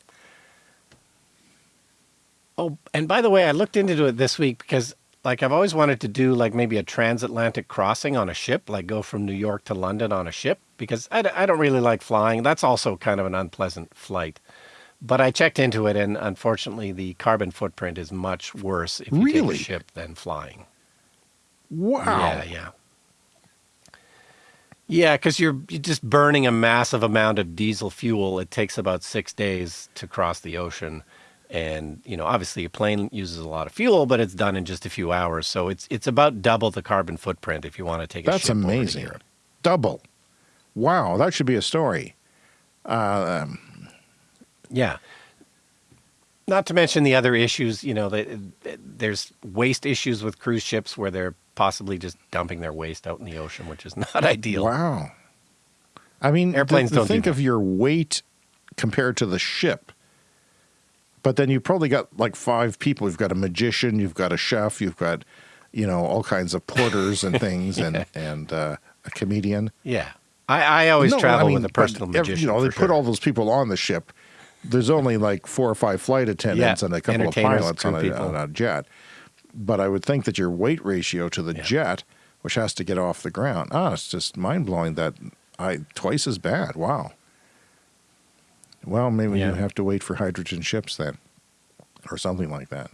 Oh, and by the way, I looked into it this week because, like, I've always wanted to do like maybe a transatlantic crossing on a ship, like go from New York to London on a ship, because I, d- I don't really like flying. That's also kind of an unpleasant flight. But I checked into it, and unfortunately, the carbon footprint is much worse if you Really? take a ship than flying. Wow. Yeah, yeah. Yeah, because you're, you're just burning a massive amount of diesel fuel. It takes about six days to cross the ocean. And, you know, obviously a plane uses a lot of fuel, but it's done in just a few hours. So it's it's about double the carbon footprint if you want to take a That's ship over to amazing. Europe. Double. Wow, that should be a story. Uh, um, Yeah. Not to mention the other issues, you know, that there's waste issues with cruise ships where they're possibly just dumping their waste out in the ocean, which is *laughs* not ideal. wow. I mean, Airplanes don't think that. of your weight compared to the ship. But then you've probably got like five people. You've got a magician, you've got a chef, you've got, you know, all kinds of porters and *laughs* things, and and uh, a comedian. Yeah. I, I always No, travel I mean, with a but personal every- magician. You know, they for put all those people on the ship. There's only like four or five flight attendants Yeah, and a couple of pilots on a, on a jet. But I would think that your weight ratio to the Yeah. jet, which has to get off the ground, ah, it's just mind blowing that I twice as bad. Wow. Well, maybe Yeah. you have to wait for hydrogen ships then, or something like that.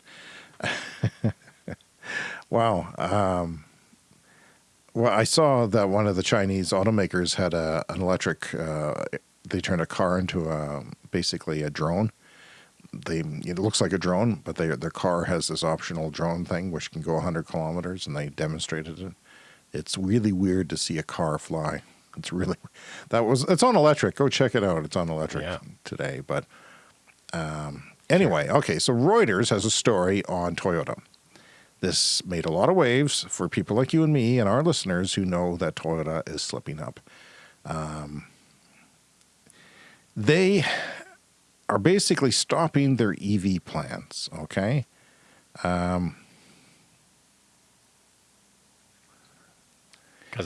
*laughs* wow. Um, well, I saw that one of the Chinese automakers had a an electric. Uh, they turned a car into a basically a drone, they it looks like a drone, but they, their car has this optional drone thing which can go 100 kilometers, and they demonstrated it. It's really weird to see a car fly. It's really that was it's on electric. Go check it out. It's on electric Yeah. today. But um, anyway, okay. So Reuters has a story on Toyota. This made a lot of waves for people like you and me and our listeners who know that Toyota is slipping up. Um, they are basically stopping their EV plans. Okay. Because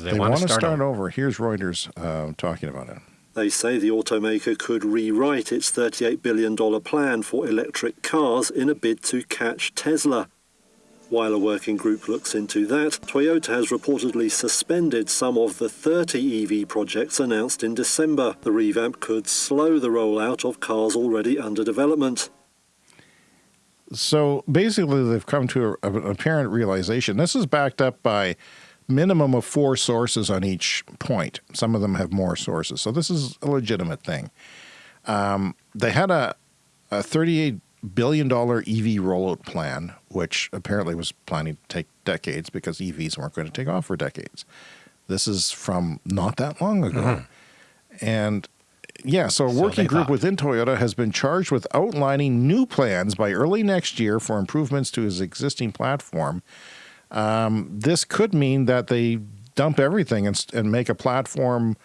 they, They, want want to start, start over. over. Here's Reuters uh, talking about it. They say the automaker could rewrite its $38 billion plan for electric cars in a bid to catch Tesla. While a working group looks into that, Toyota has reportedly suspended some of the 30 EV projects announced in December. The revamp could slow the rollout of cars already under development. So basically, they've come to a, an apparent realization. This is backed up by minimum of four sources on each point. Some of them have more sources. So this is a legitimate thing. Um, they had a, a $38 billion EV rollout plan, which apparently was planning to take decades because EVs weren't going to take off for decades. This is from not that long ago. And yeah, so a working they group thought. within Toyota has been charged with outlining new plans by early next year for improvements to his existing platform. Um, this could mean that they dump everything and, and make a platform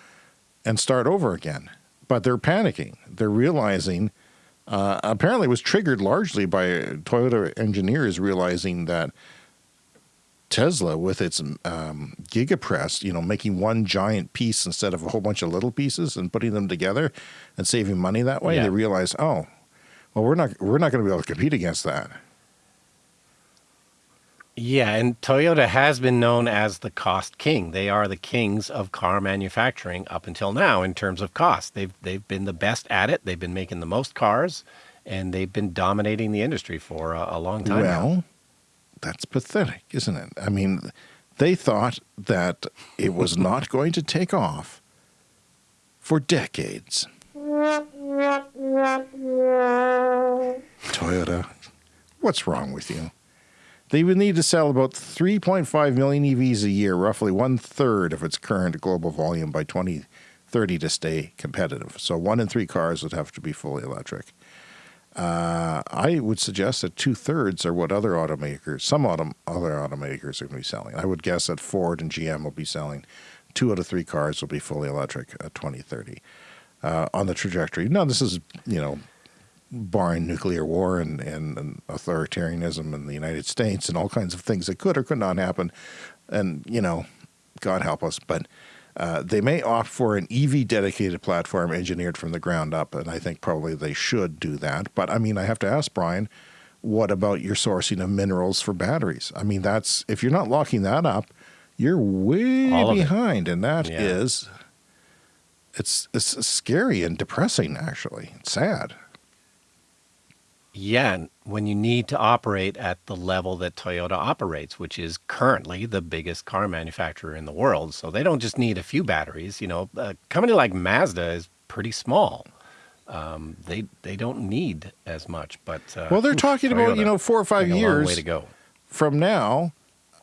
and start over again. But they're panicking. They're realizing, uh, apparently, was triggered largely by Toyota engineers realizing that Tesla, with its um, GigaPress, you know, making one giant piece instead of a whole bunch of little pieces and putting them together and saving money that way, Yeah. they realize, oh, well, we're not we're not going to be able to compete against that. Yeah, and Toyota has been known as the cost king. They are the kings of car manufacturing up until now in terms of cost. They've they've been the best at it. They've been making the most cars, and they've been dominating the industry for a, a long time. now. Well, that's pathetic, isn't it? I mean, they thought that it was *laughs* not going to take off for decades. *laughs* Toyota, what's wrong with you? They would need to sell about 3.5 million EVs a year, roughly one third of its current global volume by 2030 to stay competitive. So one in three cars would have to be fully electric. Uh, I would suggest that two thirds are what other automakers, some autom- other automakers are going to be selling. I would guess that Ford and GM will be selling two out of three cars will be fully electric at 2030 uh, on the trajectory. Now, this is, you know, barring nuclear war and, and, and authoritarianism in the United States and all kinds of things that could or could not happen. And, you know, God help us. But uh, they may opt for an EV dedicated platform engineered from the ground up. And I think probably they should do that. But I mean, I have to ask Brian, what about your sourcing of minerals for batteries? I mean, that's if you're not locking that up, you're way of it. behind. And that Yeah. is, it's, it's scary and depressing, actually. It's sad. Yeah, when you need to operate at the level that Toyota operates, which is currently the biggest car manufacturer in the world. So they don't just need a few batteries. You know, a company like Mazda is pretty small. Um, they they don't need as much, but uh, Well, they're oof, talking about, Toyota, you know, four or five years way to go. from now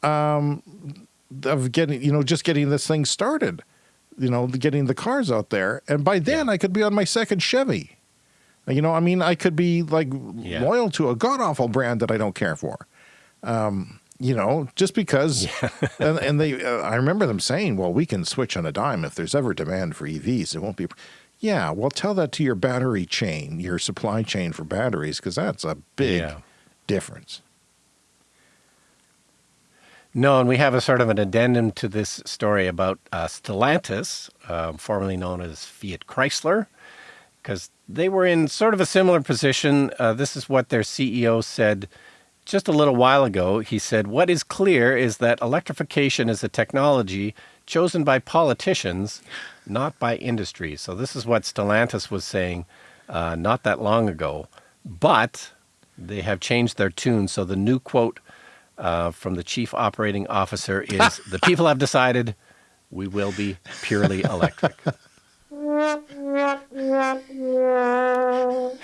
um, of getting, you know, just getting this thing started, you know, getting the cars out there. And by then I could be on my second Chevy. You know, I mean, I could be like Yeah. loyal to a god awful brand that I don't care for. Um, you know, just because, *laughs* and, and they, uh, I remember them saying, well, we can switch on a dime if there's ever demand for EVs. It won't be, yeah, well, tell that to your battery chain, your supply chain for batteries, because that's a big Yeah. difference. No, and we have a sort of an addendum to this story about uh, Stellantis, uh, formerly known as Fiat Chrysler, because they were in sort of a similar position. Uh, this is what their CEO said just a little while ago. He said, What is clear is that electrification is a technology chosen by politicians, not by industry. So, this is what Stellantis was saying uh, not that long ago. But they have changed their tune. So, the new quote uh, from the chief operating officer is the people have decided we will be purely electric. *laughs* *laughs*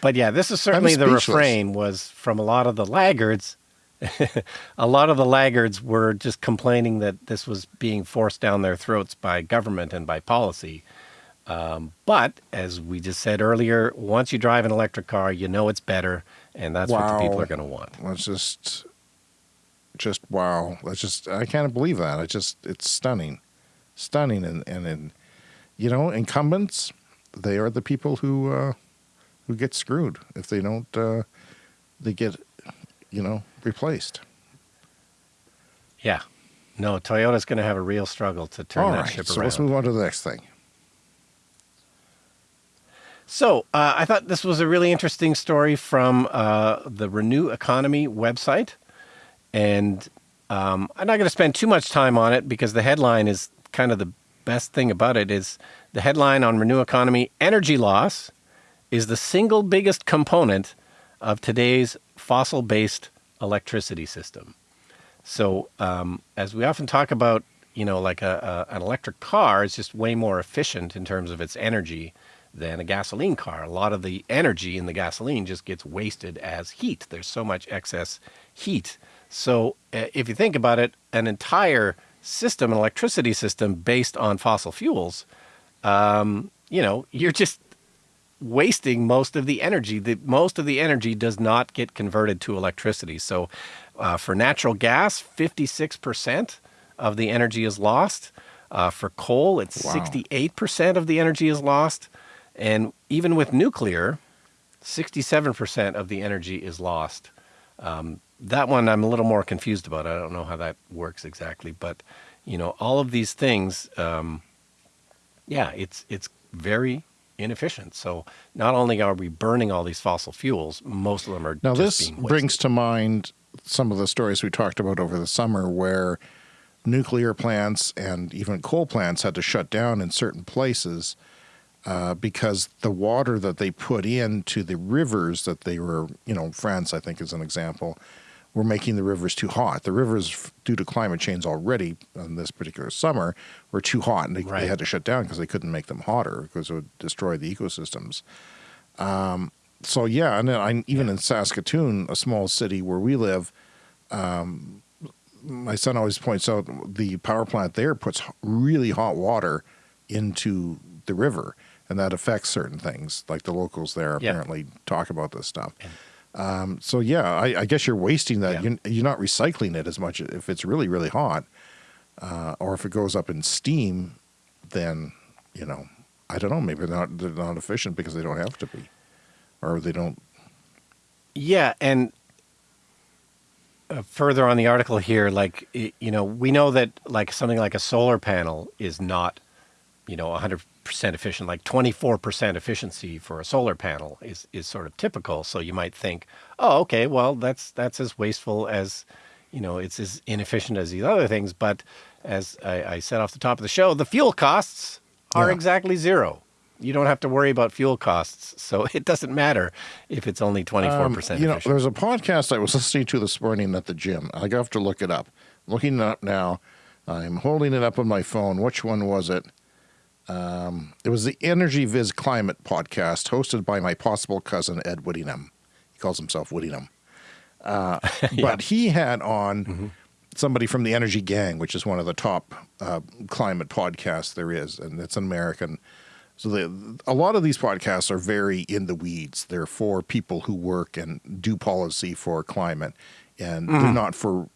but yeah, this is certainly the refrain was from a lot of the laggards. *laughs* a lot of the laggards were just complaining that this was being forced down their throats by government and by policy. Um, but as we just said earlier, once you drive an electric car, you know it's better, and that's what the people are going to want. That's just, just wow. That's just I can't believe that. I just it's stunning, stunning, and and, and you know incumbents, they are the people who uh, who get screwed if they don't uh, they get you know replaced. Yeah. No, Toyota's going to have a real struggle to turn All that right, ship so around. let's move on to the next thing. So uh, I thought this was a really interesting story from uh, the Renew Economy website, and um, I'm not going to spend too much time on it because the headline is kind of the best thing about it. Is the headline on Renew Economy: Energy loss is the single biggest component of today's fossil-based electricity system. So, um, as we often talk about, you know, like a, a, an electric car is just way more efficient in terms of its energy than a gasoline car. A lot of the energy in the gasoline just gets wasted as heat. There's so much excess heat. So, uh, if you think about it, an entire system, an electricity system based on fossil fuels, um, you know, you're just wasting most of the energy. The most of the energy does not get converted to electricity. So, uh, for natural gas, 56% of the energy is lost. Uh, for coal, it's Wow. 68% of the energy is lost. And even with nuclear, 67% of the energy is lost. Um, that one I'm a little more confused about. I don't know how that works exactly, but you know, all of these things, um, yeah, it's it's very inefficient. So not only are we burning all these fossil fuels, most of them are Now, just this brings to mind some of the stories we talked about over the summer where nuclear plants and even coal plants had to shut down in certain places uh, because the water that they put into the rivers that they were, you know, France, I think, is an example, were making the rivers too hot. The rivers, due to climate change already in this particular summer, were too hot and they, they had to shut down because they couldn't make them hotter because it would destroy the ecosystems so yeah, and then I, even in Saskatoon, a small city where we live, um, my son always points out the power plant there puts really hot water into the river, and that affects certain things. Like the locals there Yeah. apparently talk about this stuff. Um, so yeah, I, I guess you're wasting that. Yeah. You're, you're not recycling it as much if it's really really hot, uh, or if it goes up in steam, then you know I don't know. Maybe they're not they're not efficient because they don't have to be, or they don't Yeah, and uh, further on the article here, like you know, we know that like something like a solar panel is not, you know, 100% efficient. Like 24% efficiency for a solar panel is is sort of typical. So you might think, oh, okay, well that's that's as wasteful as, you know, it's as inefficient as these other things. But as I, I said off the top of the show, the fuel costs are Yeah. exactly zero. You don't have to worry about fuel costs, so *laughs* it doesn't matter if it's only 24% Um. You know, there's a podcast I was *laughs* listening to this morning at the gym. I have to look it up. Looking it up now. I'm holding it up on my phone. Which one was it? Um, it was the Energy Viz Climate podcast hosted by my possible cousin, Ed Whittingham. He calls himself Whittingham. Uh, *laughs* But he had on somebody from the Energy Gang, which is one of the top uh, climate podcasts there is, and it's an American. So the, a lot of these podcasts are very in the weeds. They're for people who work and do policy for climate, and they're not for.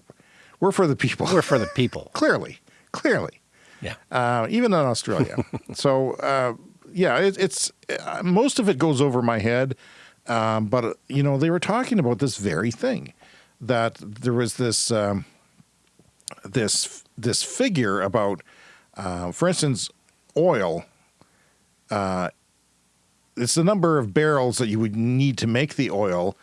We're for the people. We're for the *laughs* people. clearly, clearly, Yeah. uh, even in Australia. *laughs* so uh, yeah, it, it's uh, most of it goes over my head. Um, but you know, they were talking about this very thing that there was this um, this this figure about, uh, for instance, oil. Uh, it's the number of barrels that you would need to make the oil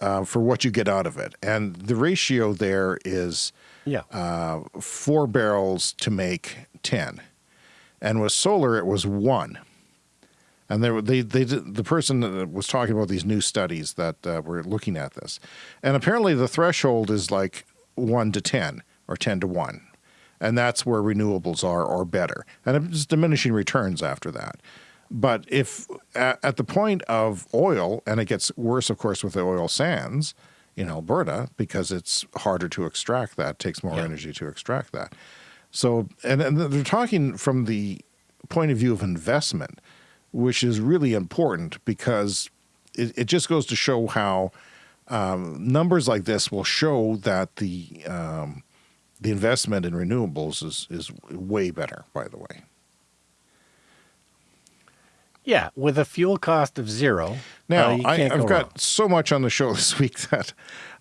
uh, for what you get out of it, and the ratio there is Yeah. uh, four barrels to make 10. And with solar, it was one. And there, they, they, the person that was talking about these new studies that uh, were looking at this. And apparently the threshold is like 1 to 10 or 10 to 1. And that's where renewables are or better. And it's diminishing returns after that. But if at, at the point of oil, and it gets worse, of course, with the oil sands in Alberta because it's harder to extract that, takes more Yeah. energy to extract that. So, and, and they're talking from the point of view of investment, which is really important because it, it just goes to show how um, numbers like this will show that the um, the investment in renewables is is way better. By the way, Yeah, with a fuel cost of zero. now uh, I, I've go got so much on the show *laughs* this week that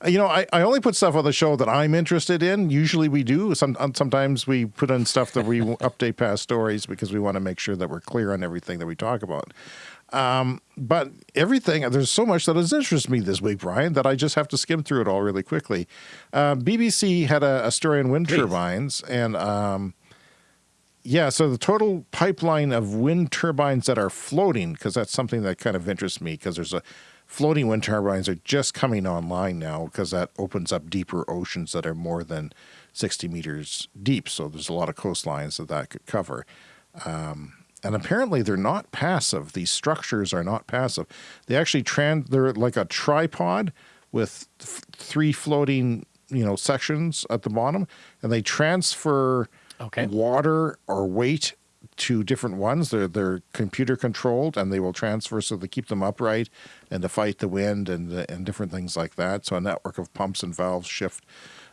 uh, you know I, I only put stuff on the show that I'm interested in. Usually we do. Some um, sometimes we put in stuff that we *laughs* update past stories because we want to make sure that we're clear on everything that we talk about. Um, but everything, there's so much that has interested me this week, Brian, that I just have to skim through it all really quickly. Uh, BBC had a, a story on wind Please. turbines, and um, yeah, so the total pipeline of wind turbines that are floating, because that's something that kind of interests me, because there's a floating wind turbines are just coming online now, because that opens up deeper oceans that are more than 60 meters deep. So there's a lot of coastlines that that could cover. Um, and apparently they're not passive. These structures are not passive. They actually trans. They're like a tripod with th- three floating, you know, sections at the bottom, and they transfer Okay. water or weight to different ones. They're they're computer controlled, and they will transfer so they keep them upright and to fight the wind and and different things like that. So a network of pumps and valves shift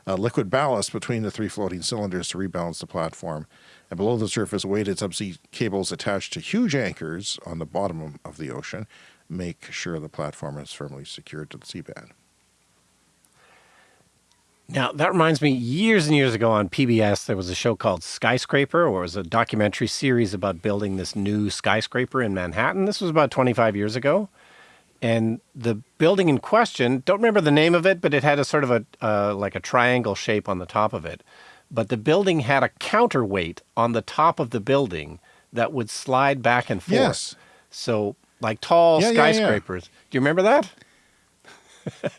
uh, liquid ballast between the three floating cylinders to rebalance the platform. And below the surface, weighted subsea cables attached to huge anchors on the bottom of the ocean make sure the platform is firmly secured to the seabed. Now, that reminds me, years and years ago on PBS, there was a show called Skyscraper, or it was a documentary series about building this new skyscraper in Manhattan. This was about 25 years ago. And the building in question, don't remember the name of it, but it had a sort of a, uh, like a triangle shape on the top of it. But the building had a counterweight on the top of the building that would slide back and forth. Yes. So, like tall Yeah, yeah, yeah. skyscrapers. Do you remember that? *laughs*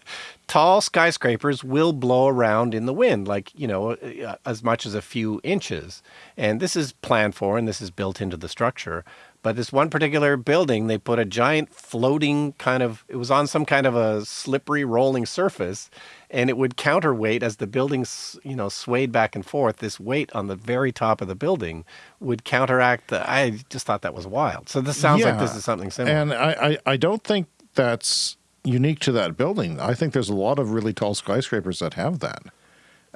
tall skyscrapers will blow around in the wind, like, you know, uh, as much as a few inches. And this is planned for and this is built into the structure. But this one particular building, they put a giant floating kind of, it was on some kind of a slippery rolling surface and it would counterweight as the building, you know, swayed back and forth. This weight on the very top of the building would counteract the, I just thought that was wild. So this sounds like this is something similar. And I, I, I don't think that's unique to that building. I think there's a lot of really tall skyscrapers that have that.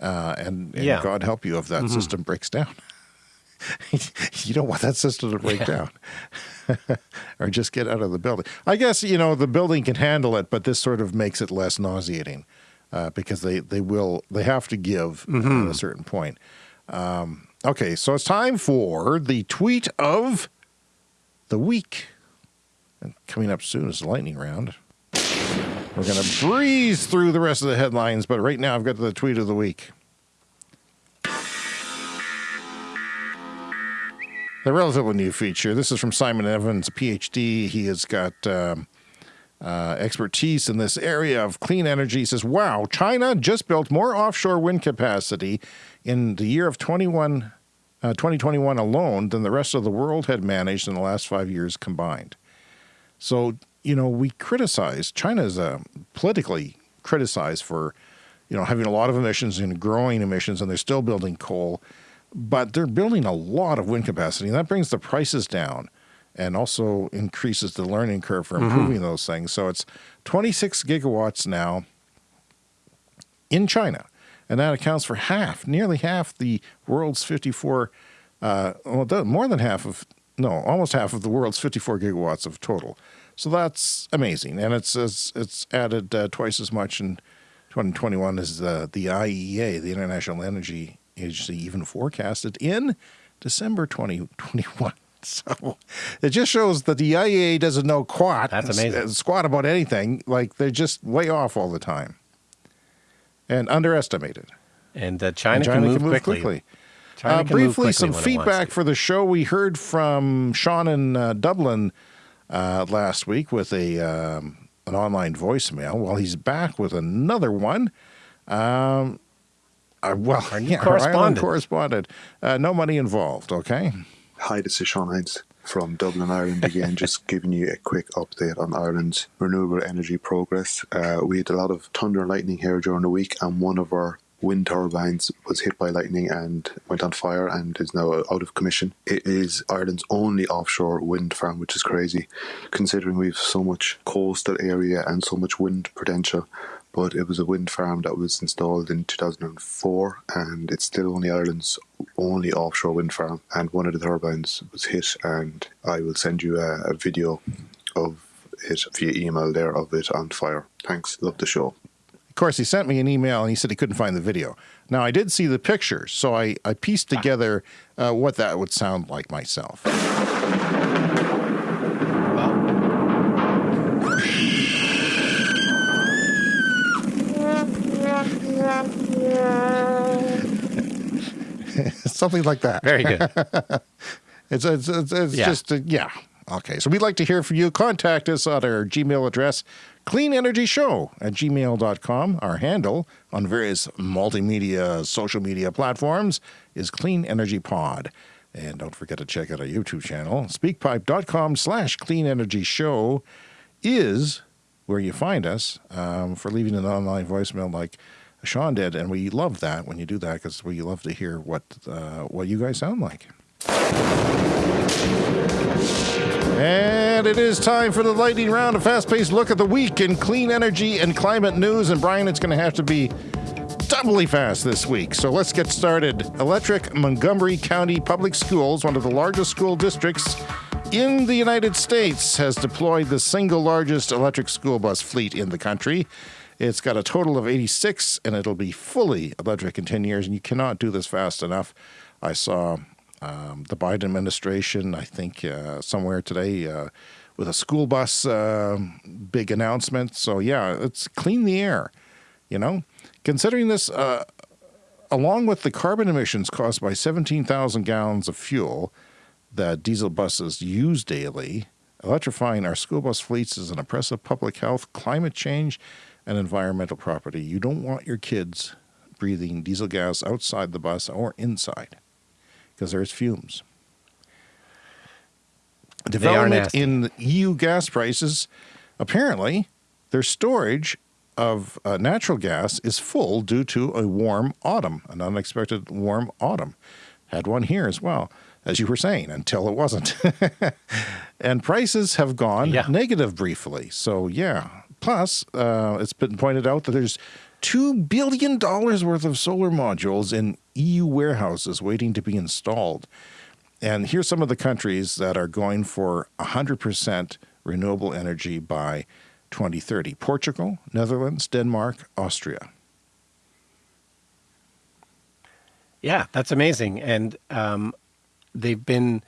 Uh, and, and Yeah. God help you if that system breaks down. *laughs* you don't want that system to break down *laughs* or just get out of the building. I guess, you know, the building can handle it, but this sort of makes it less nauseating uh, because they, they will, they have to give at a certain point. Um, okay, so it's time for the tweet of the week. And coming up soon is the lightning round. We're going to breeze through the rest of the headlines, but right now I've got the tweet of the week. A relatively new feature. This is from Simon Evans, PhD. He has got um, uh, expertise in this area of clean energy. He says, Wow, China just built more offshore wind capacity in the year of 21, uh, 2021 alone than the rest of the world had managed in the last five years combined. So, you know, we criticize China is uh, politically criticized for, you know, having a lot of emissions and growing emissions, and they're still building coal, but they're building a lot of wind capacity, and that brings the prices down and also increases the learning curve for improving those things. So it's 26 gigawatts now in China, and that accounts for half, nearly half the world's 54, uh, well, more than half of, no, almost half of the world's 54 gigawatts of total. So that's amazing, and it's it's, it's added uh, twice as much in 2021 as the the IEA, the International Energy Agency, even forecasted in December 2021. *laughs* So it just shows that the IEA doesn't know quat. That's amazing. Squat about anything. Like they're just way off all the time and underestimated. and uh, China, And China can move, quickly. China Uh, can move briefly, quickly some when it feedback for the show. We heard from Sean in uh, Dublin uh, last week with a um, an online voicemail. Well, he's back with another one. Um, uh, well, Our new yeah, *laughs* our correspondent. correspondent. Uh, no money involved. Okay. Hi, this is Sean Hines. from Dublin, Ireland again, *laughs* just giving you a quick update on Ireland's renewable energy progress. Uh, we had a lot of thunder and lightning here during the week, and one of our wind turbines was hit by lightning and went on fire and is now out of commission. It is Ireland's only offshore wind farm, which is crazy considering we've so much coastal area and so much wind potential. But it was a wind farm that was installed in 2004 and it's still only Ireland's only offshore wind farm. And one of the turbines was hit, and I will send you a, a video of it via email there of it on fire. Thanks. Love the show. Of course, he sent me an email and he said he couldn't find the video. Now, I did see the pictures, so I, I pieced together uh, what that would sound like myself. *laughs* Something like that. Very good. *laughs* It's it's it's, it's Yeah. just uh, yeah. Okay, so we'd like to hear from you. Contact us at our Gmail address, cleanenergyshow at gmail.com. Our handle on various multimedia social media platforms is Clean Energy Pod. And don't forget to check out our YouTube channel. Speakpipe.com slash clean energy show is where you find us um, for leaving an online voicemail like Sean did. And we love that when you do that because we love to hear what, uh, what you guys sound like. And it is time for the lightning round, a fast paced look at the week in clean energy and climate news. And Brian, it's going to have to be doubly fast this week. So let's get started. Electric Montgomery County Public Schools, one of the largest school districts in the United States, has deployed the single largest electric school bus fleet in the country. It's got a total of 86, and it'll be fully electric in 10 years. And you cannot do this fast enough. I saw um, the Biden administration, I think, uh, somewhere today uh, with a school bus uh, big announcement. So, yeah, it's clean the air, you know? Considering this, uh, along with the carbon emissions caused by 17,000 gallons of fuel that diesel buses use daily, electrifying our school bus fleets is an oppressive public health, climate change, and environmental property. You don't want your kids breathing diesel gas outside the bus or inside because there's fumes. Development in EU gas prices, apparently, their storage of uh, natural gas is full due to a warm autumn, an unexpected warm autumn. Had one here as well, as you were saying, until it wasn't. *laughs* and prices have gone Yeah. negative briefly. So, yeah. Plus, uh, it's been pointed out that there's $2 billion worth of solar modules in EU warehouses waiting to be installed. And here's some of the countries that are going for 100% renewable energy by 2030 Portugal, Netherlands, Denmark, Austria. Yeah, that's amazing. And um, they've been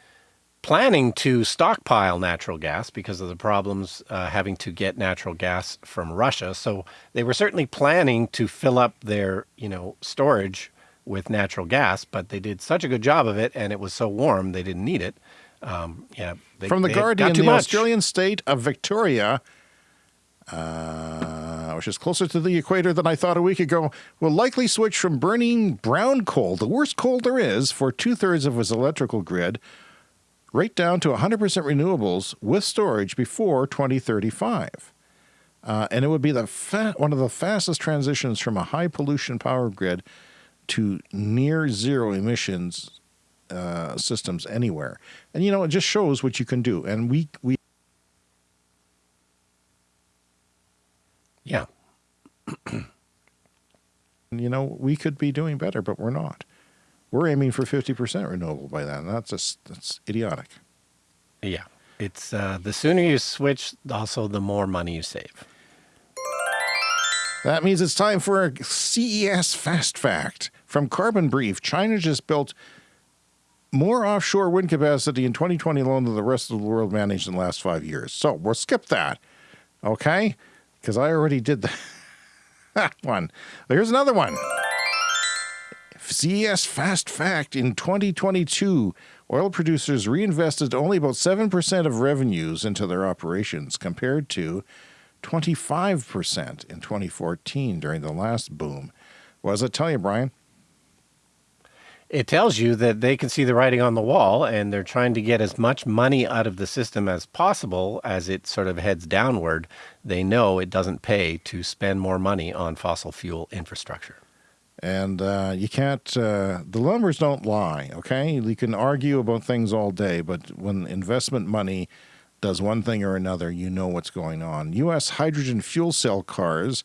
planning to stockpile natural gas because of the problems uh, having to get natural gas from Russia. So they were certainly planning to fill up their, you know, storage with natural gas, but they did such a good job of it, and it was so warm they didn't need it. Um, yeah, they, From the Guardian, the much. Australian state of Victoria, uh, which is closer to the equator than I thought a week ago, will likely switch from burning brown coal, the worst coal there is, for two thirds of its electrical grid, right down to 100% renewables with storage before 2035. Uh, and it would be the fa- one of the fastest transitions from a high pollution power grid to near zero emissions uh, systems anywhere. And you know, it just shows what you can do. And we we Yeah, *clears throat* you know we could be doing better, but we're not. We're aiming for fifty percent renewable by then. That's just that's idiotic. yeah. It's uh, the sooner you switch, also the more money you save. That means it's time for a CES fast fact from Carbon Brief. China just built more offshore wind capacity in 2020 alone than the rest of the world managed in the last five years. So we'll skip that, okay? Because I already did the- *laughs* that one. Here's another one. CES fast fact in 2022, oil producers reinvested only about 7% of revenues into their operations compared to 25% in 2014 during the last boom. What does it tell you, Brian? it tells you that they can see the writing on the wall and they're trying to get as much money out of the system as possible as it sort of heads downward. They know it doesn't pay to spend more money on fossil fuel infrastructure. And uh, you can't, uh, the numbers don't lie, okay? You can argue about things all day, but when investment money does one thing or another, you know what's going on. U.S. hydrogen fuel cell cars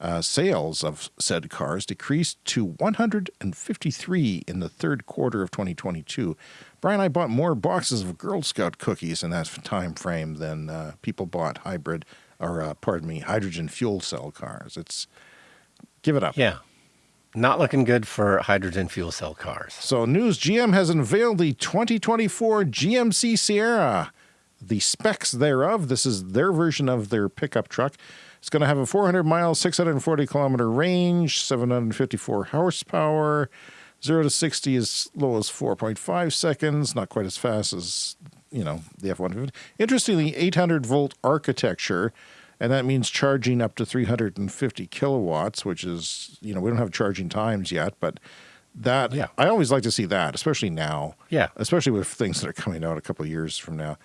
uh, sales of said cars decreased to 153 in the third quarter of 2022. Brian, I bought more boxes of Girl Scout cookies in that time frame than uh, people bought hybrid, or uh, pardon me, hydrogen fuel cell cars. It's give it up. Yeah. Not looking good for hydrogen fuel cell cars. So, news GM has unveiled the 2024 GMC Sierra. The specs thereof, this is their version of their pickup truck. It's going to have a 400 mile, 640 kilometer range, 754 horsepower. 0 to 60 as low as 4.5 seconds, not quite as fast as, you know, the F-150. Interestingly, 800 volt architecture, and that means charging up to 350 kilowatts, which is, you know, we don't have charging times yet, but that, Yeah. I always like to see that, especially now. Yeah. Especially with things that are coming out a couple of years from now.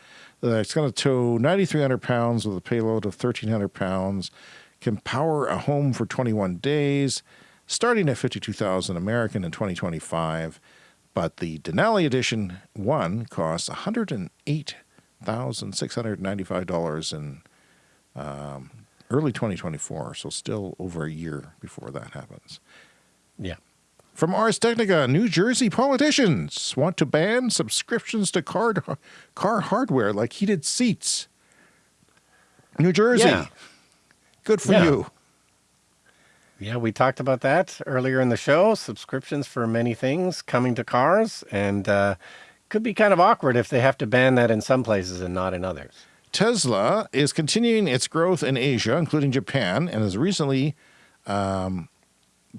Uh, it's going to tow 9,300 pounds with a payload of 1,300 pounds, can power a home for 21 days, starting at 52,000 American in 2025. But the Denali Edition 1 costs $108,695 in um, early 2024, so still over a year before that happens. Yeah. From Ars Technica, New Jersey politicians want to ban subscriptions to car, car hardware like heated seats. New Jersey. Yeah. Good for Yeah. you. Yeah, we talked about that earlier in the show. Subscriptions for many things coming to cars, and uh, could be kind of awkward if they have to ban that in some places and not in others. Tesla is continuing its growth in Asia, including Japan, and has recently um,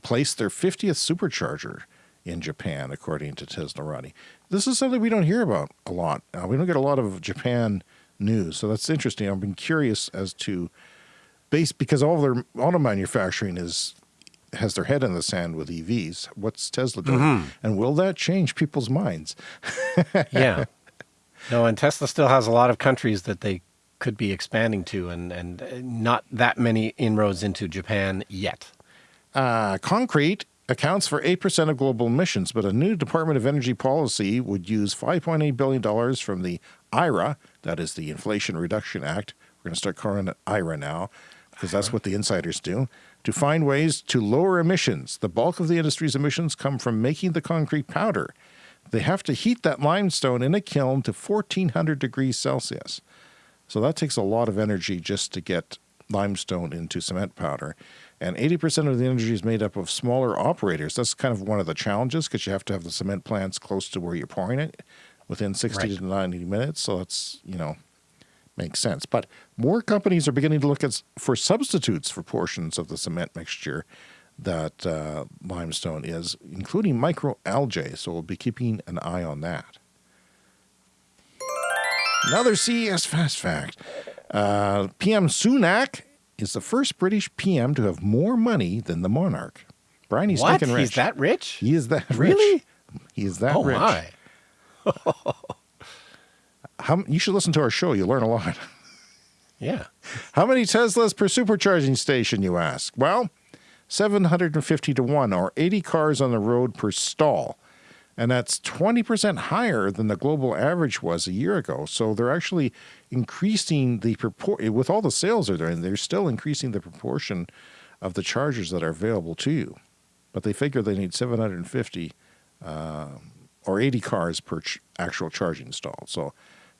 placed their 50th supercharger in Japan, according to Teslarati. This is something we don't hear about a lot. Uh, we don't get a lot of Japan news, so that's interesting. I've been curious as to base because all their auto manufacturing is has their head in the sand with EVs. What's Tesla doing, and will that change people's minds? *laughs* Yeah. No, and Tesla still has a lot of countries that they could be expanding to, and and not that many inroads into Japan yet. Uh, concrete accounts for 8% of global emissions, but a new Department of Energy policy would use $5.8 billion from the IRA, that is the Inflation Reduction Act. We're going to start calling it IRA now because that's what the insiders do, to find ways to lower emissions. The bulk of the industry's emissions come from making the concrete powder. They have to heat that limestone in a kiln to 1400 degrees Celsius. So that takes a lot of energy just to get limestone into cement powder. And 80% of the energy is made up of smaller operators. That's kind of one of the challenges because you have to have the cement plants close to where you're pouring it within 60 Right. to 90 minutes. So that's, you know, makes sense. But more companies are beginning to look at, for substitutes for portions of the cement mixture that uh, limestone is, including microalgae. So we'll be keeping an eye on that. Another CES fast fact. Uh, PM Sunak is the first British PM to have more money than the monarch. Brian, he's what? rich. He's that rich? He is that rich. Really? He is that oh rich. my! *laughs* How, you should listen to our show. You'll learn a lot. Yeah. *laughs* How many Teslas per supercharging station, you ask? Well, 750 to 1, or 80 cars on the road per stall. And that's 20% higher than the global average was a year ago. So they're actually increasing the proportion, with all the sales they're doing, they're still increasing the proportion of the chargers that are available to you. But they figure they need 750 uh, or 80 cars per ch- actual charging stall. So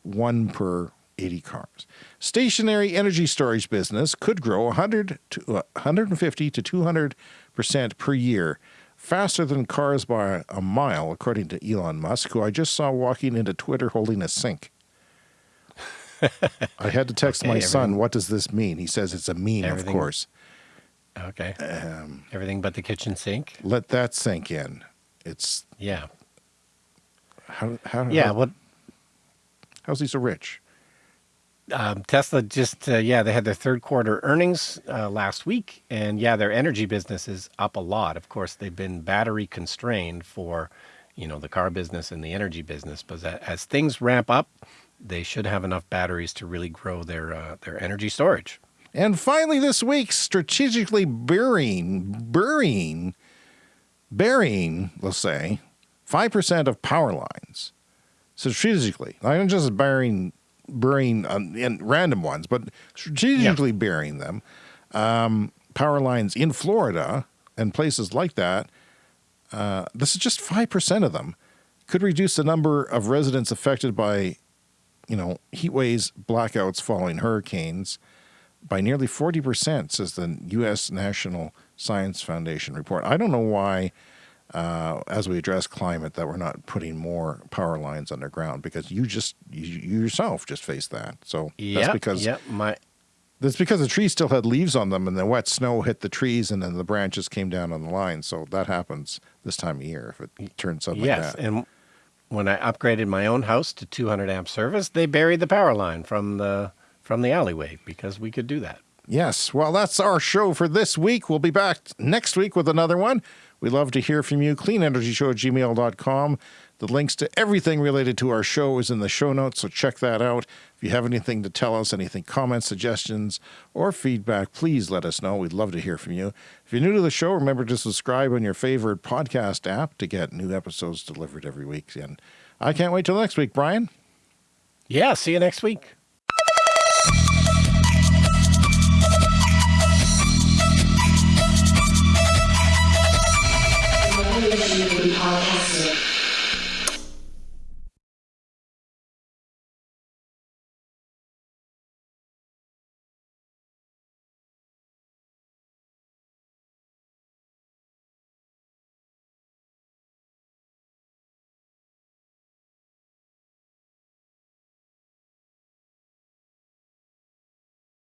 one per 80 cars. Stationary energy storage business could grow 100 to uh, 150 to 200 percent per year, faster than cars by a mile, according to Elon Musk, who I just saw walking into Twitter holding a sink. I had to text *laughs* Okay, my son, everything- "What does this mean?" He says it's a meme, of course. Okay. Um, Everything but the kitchen sink. let that sink in. It's Yeah. how how Yeah. how- Well, how's he so rich? Um, Tesla just uh, yeah they had their third quarter earnings uh, last week, and yeah their energy business is up a lot. Of course, they've been battery constrained for you know, the car business and the energy business. But as, things ramp up, they should have enough batteries to really grow their uh, their energy storage. And finally, this week, strategically burying, burying, burying, let's say, 5% of power lines. Strategically, not just burying, burying um, in random ones, but strategically yeah. burying them. Um, power lines in Florida and places like that. Uh, this is just 5% of them. Could reduce the number of residents affected by, you know, heat waves, blackouts following hurricanes by nearly 40%, says the U.S. National Science Foundation report. I don't know why, uh, as we address climate, that we're not putting more power lines underground because you just, you, you yourself just faced that. So yep, that's because. Yep, my. That's because the trees still had leaves on them and the wet snow hit the trees and then the branches came down on the line. So that happens this time of year if it turns like yes, that. and when I upgraded my own house to 200 amp service, they buried the power line from the from the alleyway because we could do that. Yes. Well, that's our show for this week. We'll be back next week with another one. We love to hear from you. CleanEnergyShow at gmail.com. The links to everything related to our show is in the show notes, so check that out. If you have anything to tell us, anything, comments, suggestions, or feedback, please let us know. We'd love to hear from you. If you're new to the show, remember to subscribe on your favorite podcast app to get new episodes delivered every week. And I can't wait till next week, Brian. Yeah, see you next week.